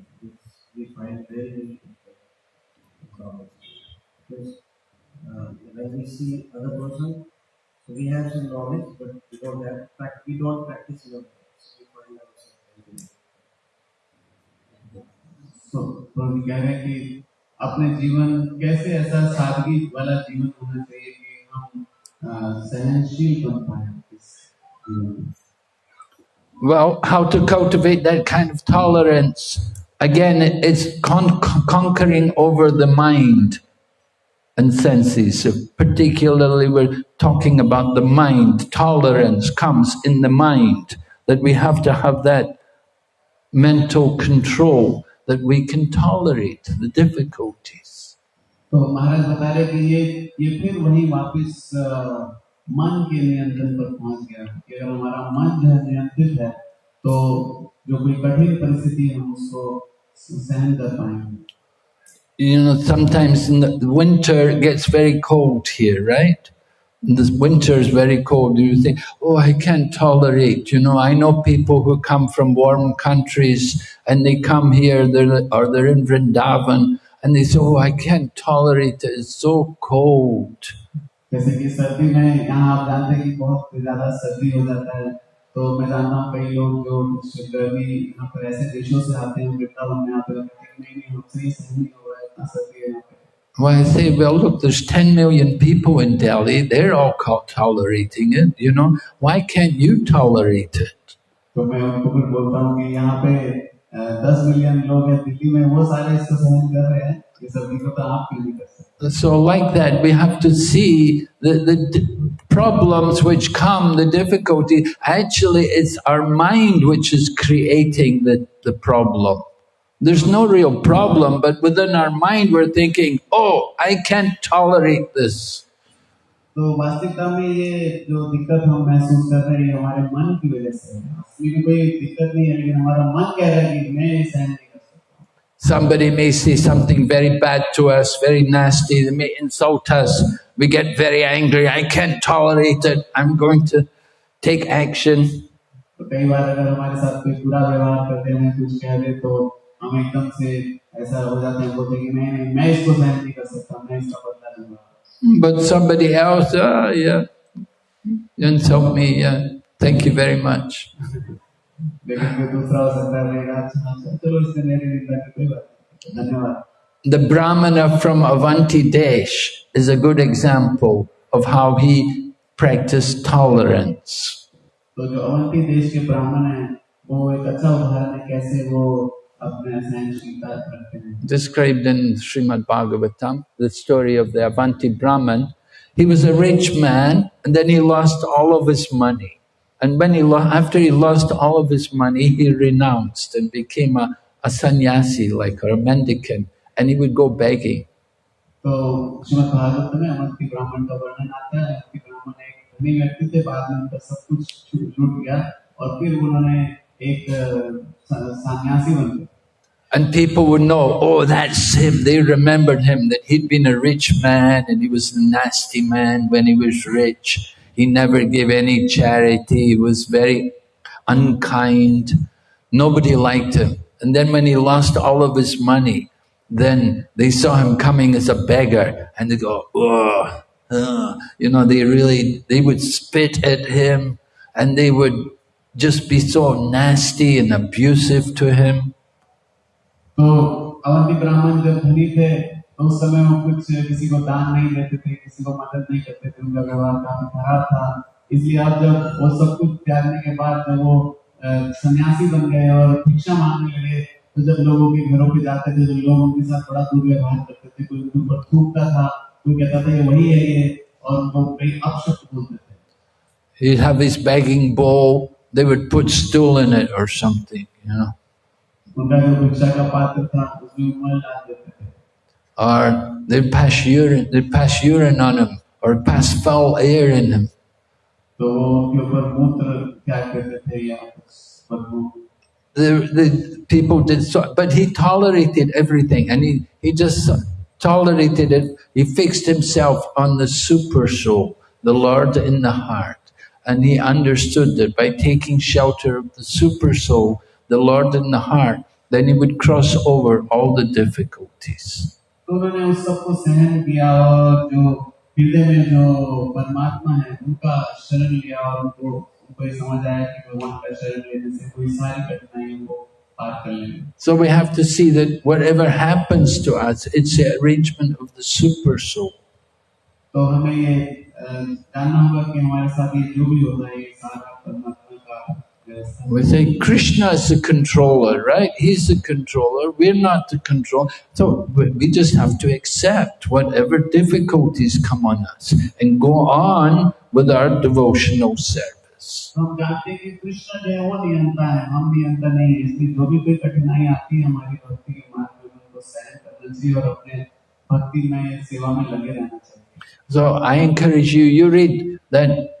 Speaker 1: find very, very difficult in our life. Because uh, when we see other person, so we have some knowledge, but we don't have prac- we don't practice in our life. So we find ourselves very difficult.
Speaker 5: तो प्रभु जी कह रहे हैं कि अपने जीवन कैसे ऐसा सादगी वाला जीवन होना चाहिए कि हम अ, सहनशील बन पाए इस जीवन में
Speaker 4: Well, how to cultivate that kind of tolerance? Again, it- it's con- conquering over the mind and senses. So particularly, we're talking about the mind. Tolerance comes in the mind, that we have to have that mental control that we can tolerate the difficulties.
Speaker 5: तो महाराज बता रहे कि ये ये फिर वही वापस अ, मन के नियंत्रण पर पहुंच गया कि अगर हमारा मन जो है नियंत्रित है तो जो कोई कठिन परिस्थिति है हम उसको सहन कर पाएंगे
Speaker 4: you know, sometimes in the the winter it gets very cold here, right? And This winter is very cold. You think, oh, I can't tolerate. You know, I know people who come from warm countries and they come here, they're, or they're in Vrindavan, and they say, oh, I can't tolerate it. It's so cold.
Speaker 5: जैसे कि सर्दी में यहाँ आप जानते हैं कि बहुत ज्यादा सर्दी हो जाता है तो मैं जानता हूँ कई लोग जो कुछ गर्मी यहाँ पर ऐसे देशों से आते हैं वृंदावन में आते हैं कहते हैं कि नहीं नहीं हमसे ये सहन नहीं हो रहा है इतना सर्दी है यहाँ पे
Speaker 4: Well, I say, well, look, there's 10 million people in Delhi. They're all co- tolerating it, you know. Why can't you tolerate it?
Speaker 5: तो मैं उनको फिर बोलता हूँ कि यहाँ पे दस मिलियन लोग हैं दिल्ली में वो सारे इसको सहन कर रहे हैं ये सर्दी को तो आप क्यों नहीं कर सकते
Speaker 4: So, like that, we have to see the, the d- problems which come, the difficulty. Actually, it's our mind which is creating the, the problem. There's no real problem, but within our mind, we're thinking, oh, I can't tolerate this.
Speaker 5: तो वास्तविकता में ये जो दिक्कत हम महसूस कर रहे हैं ये हमारे मन की वजह से है असली में कोई दिक्कत नहीं है लेकिन हमारा मन कह रहा है कि मैं ये सहन नहीं कर सकता
Speaker 4: Somebody may say something very bad to us, very nasty, they may insult us. We get very angry. I can't tolerate it. I'm going to take action. But somebody else, ah, yeah, insult me, yeah, thank you very much.
Speaker 5: लेकिन कोई दूसरा हो सकता है रहेगा अच्छा अच्छा चलो इससे मेरी निंदा की कोई बात नहीं धन्यवाद
Speaker 4: The Brahmana from Avanti Desh is a good example of how he practiced tolerance.
Speaker 5: तो जो अवंती देश के ब्राह्मण हैं वो एक अच्छा उदाहरण है कैसे वो अपने सहनशीलता रखते हैं
Speaker 4: Described in Srimad Bhagavatam, the story of the Avanti Brahman. He was a rich man and then he lost all of his money. And when he after he lost all of his money, he renounced and became a, a sannyasi, like or a mendicant, and he would go begging.
Speaker 5: So,
Speaker 4: and people would know, oh, that's him. They remembered him, that he'd been a rich man and he was a nasty man when he was rich. He never gave any charity. He was very unkind. Nobody liked him. And then when he lost all of his money, then they saw him coming as a beggar and they go, oh, uh," you know, they really, they would spit at him and they would just be so nasty and abusive to him.
Speaker 5: तो तो उस समय वो कुछ किसी को दान नहीं देते थे किसी को मदद नहीं करते थे उनका व्यवहार काफ़ी खराब था। इसलिए अब जब वो सब कुछ त्यागने के बाद जब वो सन्यासी बन गए और भिक्षा मांगने लगे तो जब लोगों के घरों पे जाते थे तो लोग उनके साथ बड़ा दुर्व्यवहार करते थे कोई उनके ऊपर थूकता था कोई कहता था ये वही है ये और उनको कई अपशब्द बोलते थे।
Speaker 4: He'd have his begging bowl, they would put stool in it or something, you know.
Speaker 5: उनका जो भिक्षा का पात्र था उसमें मल डाल देते
Speaker 4: or they pass urine, they pass urine on him, or pass foul air in him. The, the people did so, but he tolerated everything, and he he just tolerated it. He fixed himself on the super soul, the Lord in the heart, and he understood that by taking shelter of the super soul, the Lord in the heart, then he would cross over all the difficulties.
Speaker 5: तो उन्होंने उस सबको सहन किया और जो हृदय में जो परमात्मा है उनका शरण लिया और उनको उनको ये समझ आया कि भगवान का शरण लेने से कोई सारी कठिनाइयों को पार कर लेंगे
Speaker 4: So we have to see that whatever happens to us, it's the arrangement of the super soul.
Speaker 5: तो हमें ये अ, जानना होगा कि हमारे साथ ये जो भी होता है ये सारा परमात्मा का व्यवस्था है।
Speaker 4: We say Krishna is the controller, right? He's the controller, we're not the control. So we just have to accept whatever difficulties come on us and go on with our devotional service. So I encourage you, you read that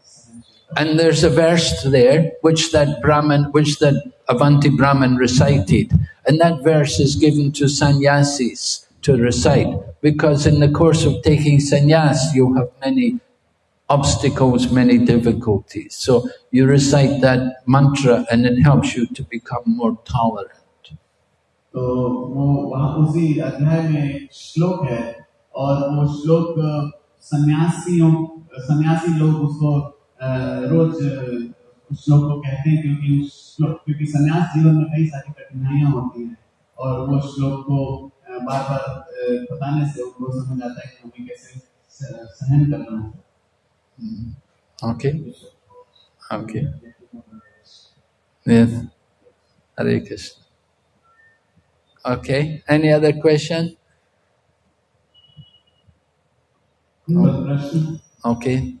Speaker 4: And there's a verse there which that Brahman, which that Avanti Brahman recited. And that verse is given to sannyasis to recite because in the course of taking sannyas you have many obstacles, many difficulties. So you recite that mantra and it helps you to become more tolerant.
Speaker 5: तो वो वहाँ उसी अध्याय में एक श्लोक है और वो श्लोक अ, सन्यासियों सन्यासी लोग उसको अ, रोज उस श्लोक को कहते हैं क्योंकि उस श्लोक क्योंकि सन्यास जीवन में कई सारी कठिनाइयाँ होती हैं और वो श्लोक को बार बार बताने से उनको समझ आता है कि हमें कैसे सहन करना है?
Speaker 4: Okay. Yes. Hare Krishna. Okay. Any other question?
Speaker 5: और प्रश्न
Speaker 4: Okay.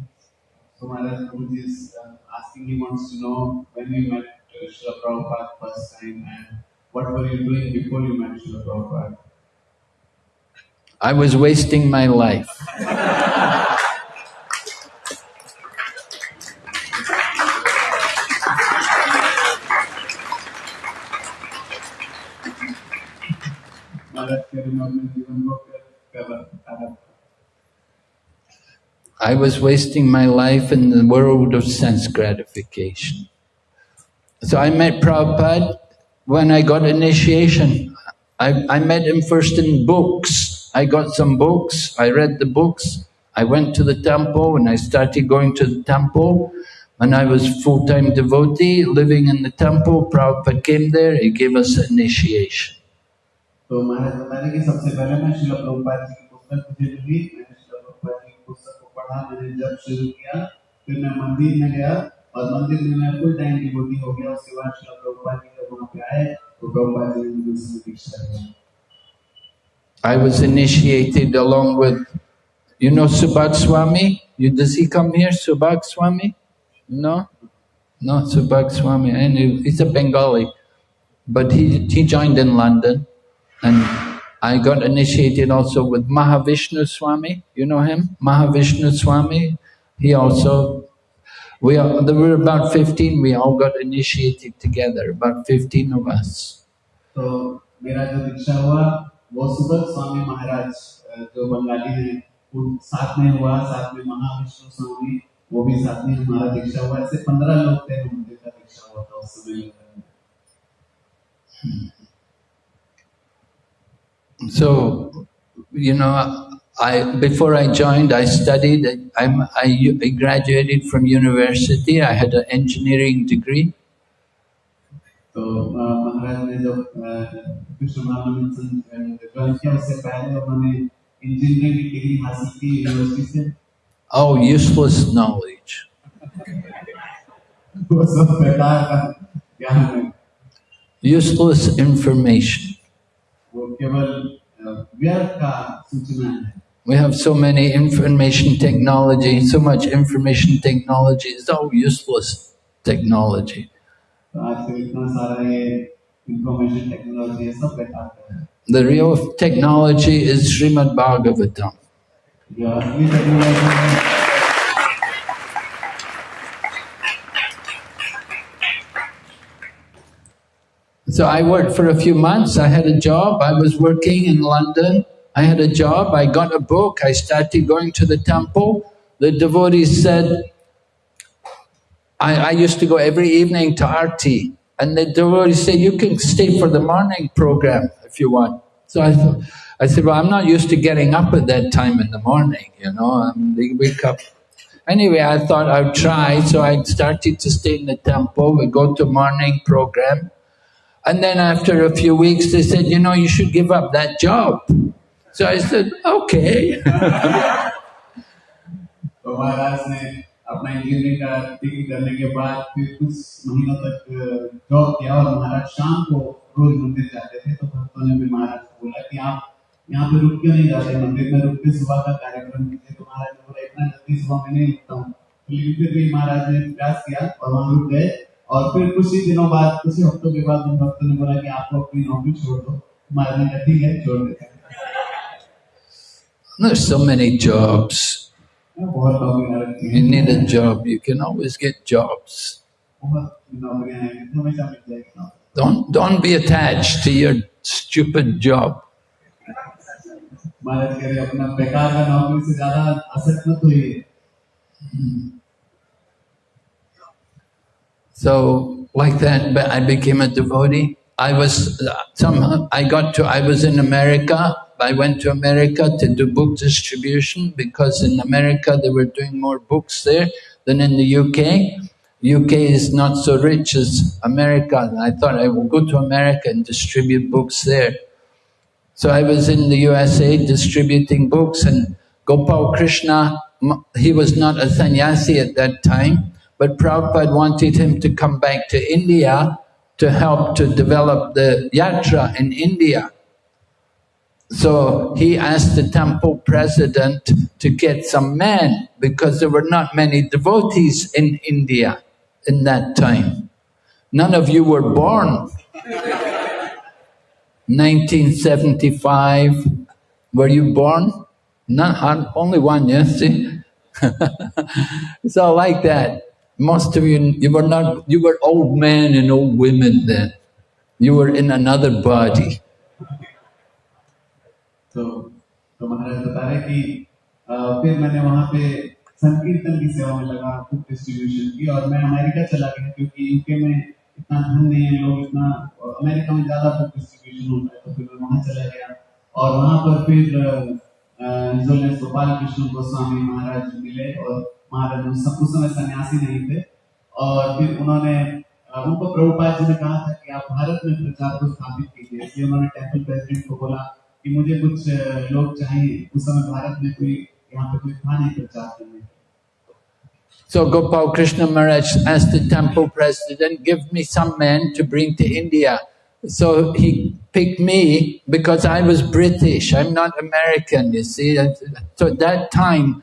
Speaker 5: So Maharaj Prabhuji is uh, asking, he wants to know when you met uh, Srila Prabhupada first time and what were you doing before you met Srila Prabhupada?
Speaker 4: I was wasting my life.
Speaker 5: Maharaj,
Speaker 4: I was wasting my life in the world of sense gratification. So I met Prabhupada when I got initiation. I, I met him first in books. I got some books, I read the books. I went to the temple and I started going to the temple. And I was full-time devotee living in the temple. Prabhupada came there, he gave us initiation.
Speaker 5: So, Maharaj, पढ़ा मैंने जब शुरू किया फिर मैं मंदिर में गया और मंदिर में मैं फुल टाइम डिवोटी हो गया उसके बाद श्रील प्रभुपाद जी जब वहाँ पे आए तो प्रभुपाद जी ने मुझे उसमें दीक्षा दिया
Speaker 4: I was initiated along with, you know Subhag Swami? You, does he come here, Subhag Swami? No? No, Subhag Swami. And he- he's a Bengali. But he, he joined in London. And I got initiated also with Mahavishnu Swami. You know him? Mahavishnu Swami. He also, we are, there were about 15, we all got initiated together, about 15 of us.
Speaker 5: तो मेरा जो दीक्षा हुआ वो सुबह स्वामी महाराज अ, जो बंगाली हैं उन साथ में हुआ साथ में महाविष्णु स्वामी वो भी साथ में हमारा दीक्षा हुआ ऐसे पंद्रह लोग थे हम जिनका दीक्षा हुआ था उस समय में।
Speaker 4: so, you know, I, before I joined, I studied, I, I graduated from university, I had an engineering degree. Oh, useless knowledge. useless information. We have so many information technology, so much information technology, it's all useless technology. The real technology is Srimad Bhagavatam. So I worked for a few months. I had a job. I was working in London. I had a job. I got a book. I started going to the temple. The devotees said, I, I used to go every evening to Arti. And the devotees said, you can stay for the morning program if you want. So I, I said, well, I'm not used to getting up at that time in the morning, you know. Um, they wake up. Anyway, I thought I'd try. So I started to stay in the temple. We go to morning program. And then after a few weeks, they said, you know, you should give up that job. So I said, okay.
Speaker 5: तो महाराज ने अपना engineering का degree करने के बाद फिर कुछ महीनों तक जॉब किया और महाराज शाम को रोज मंदिर जाते थे तो भक्तों ने भी महाराज को बोला कि आप यहाँ पे रुक क्यों नहीं जाते मंदिर में रुक के सुबह का कार्यक्रम कीजिए तो महाराज ने बोला इतना जल्दी सुबह में नहीं रुकता हूँ लेकिन फिर भी महाराज ने प्रयास किया और वहाँ रुक गए और फिर कुछ ही दिनों बाद कुछ ही हफ्तों के बाद उन भक्तों ने बोला कि आपको अपनी नौकरी छोड़ दो महाराज ने कहा ठीक है छोड़ देते हैं
Speaker 4: There's so many jobs.
Speaker 5: बहुत नौकरियां रखी
Speaker 4: You
Speaker 5: हैं
Speaker 4: need a job, you can always get jobs.
Speaker 5: बहुत नौकरियां हैं हमेशा मिल जाएगी नौकरी
Speaker 4: Don't, don't be attached to your stupid job.
Speaker 5: Maharaj
Speaker 4: So like that, I became a devotee. I was somehow I got to. I was in America. I went to America to do book distribution because in America they were doing more books there than in the UK. UK is not so rich as America. And I thought I would go to America and distribute books there. So I was in the USA distributing books and Gopal Krishna, he was not a sannyasi at that time, but Prabhupada wanted him to come back to India to help to develop the yatra in India. So he asked the temple president to get some men because there were not many devotees in India in that time. None of you were born. 1975, were you born? Not, only one, yes, see? it's all like that. Most of you, you were not, you were old men and old women then. You were in another body.
Speaker 5: तो तो महाराज बता रहे कि फिर मैंने वहाँ पे संकीर्तन की सेवा में लगा बुक डिस्ट्रीब्यूशन की और मैं अमेरिका चला गया क्योंकि यूके में इतना धन नहीं है लोग इतना अमेरिका में ज्यादा बुक डिस्ट्रीब्यूशन होता है तो फिर मैं वहाँ चला गया और वहाँ पर फिर जो गोपाल कृष्ण गोस्वामी महाराज मिले और महाराज उस समय सन्यासी नहीं थे और फिर उन्होंने उनको प्रभुपाद जी ने कहा था कि आप भारत में प्रचार को स्थापित कीजिए इसलिए उन्होंने टेम्पल प्रेसिडेंट को बोला कि मुझे कुछ लोग चाहिए उस समय भारत में कोई यहाँ पे कोई था नहीं प्रचार करने
Speaker 4: So Gopal Krishna Maharaj asked the temple president, give me some men to bring to India. So he picked me because I was British, I'm not American, you see. So at that time,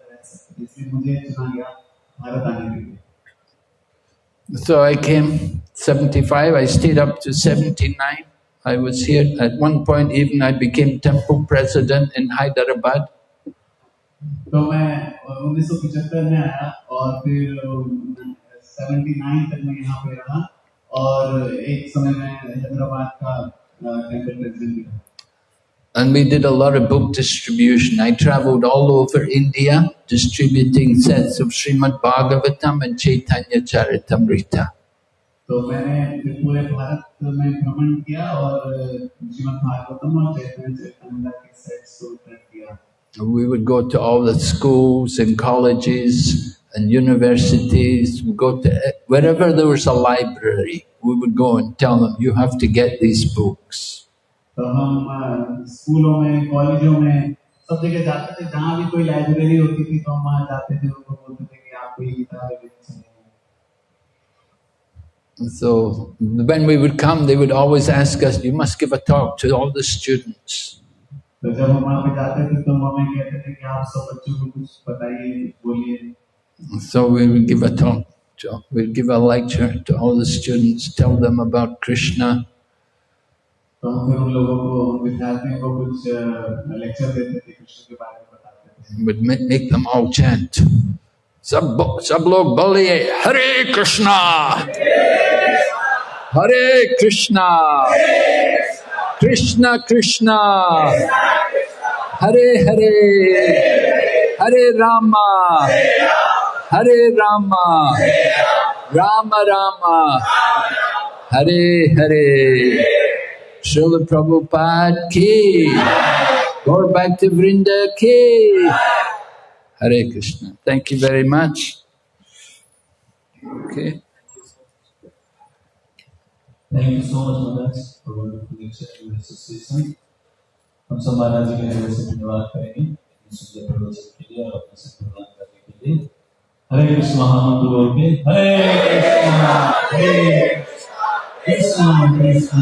Speaker 5: रह सकते इसलिए मुझे चुना गया भारत आने के लिए
Speaker 4: So I came 75, I stayed up to 79. I was here. At one point even I became temple president in Hyderabad.
Speaker 5: तो मैं उन्नीस सौ पचहत्तर में आया और फिर 79 तक मैं यहाँ पे रहा और एक समय में हैदराबाद का टेंपल प्रेसिडेंट भी
Speaker 4: And we did a lot of book distribution. I traveled all over India distributing sets of Srimad Bhagavatam and Chaitanya Charitamrita.
Speaker 5: तो मैंने पूरे भारत में भ्रमण किया और श्रीमद् भागवतम और चैतन्य चरितमृता के सेट्स को किया.
Speaker 4: We would go to all the schools and colleges and universities, we go to wherever there was a library, we would go and tell them, you have to get these books.
Speaker 5: तो हम स्कूलों में कॉलेजों में सब जगह जाते थे जहाँ भी कोई लाइब्रेरी होती थी तो हम वहाँ जाते थे उनको बोलते थे कि आपको ये किताबें लेनी
Speaker 4: So when we would come, they would always ask us, you must give a talk to all the students.
Speaker 5: तो जब हम वहाँ पे जाते थे तो हमें कहते थे कि आप सब बच्चों को कुछ बताइए बोलिए
Speaker 4: so we will give a talk, we'll give a lecture to all the students, tell them about Krishna. Would make them all chant. Sab, sab log boliye Hare Krishna! Hare Krishna! Krishna Krishna! Hare Hare! Hare Rama! Hare Rama, Rama Rama, Hare Hare. Srila Prabhupada ki, Gaur Bhakta Vrinda ki, Hare Krishna. Thank you very much. Okay.
Speaker 2: Thank you so much, Maharaj, for accepting this assistance. हम सब महाराज जी का हृदय से धन्यवाद करेंगे सुंदर प्रवचन के लिए और अपने से प्रदान करने के लिए हरे कृष्ण महामंत्र बोल के हरे कृष्ण Krishna, कृष्ण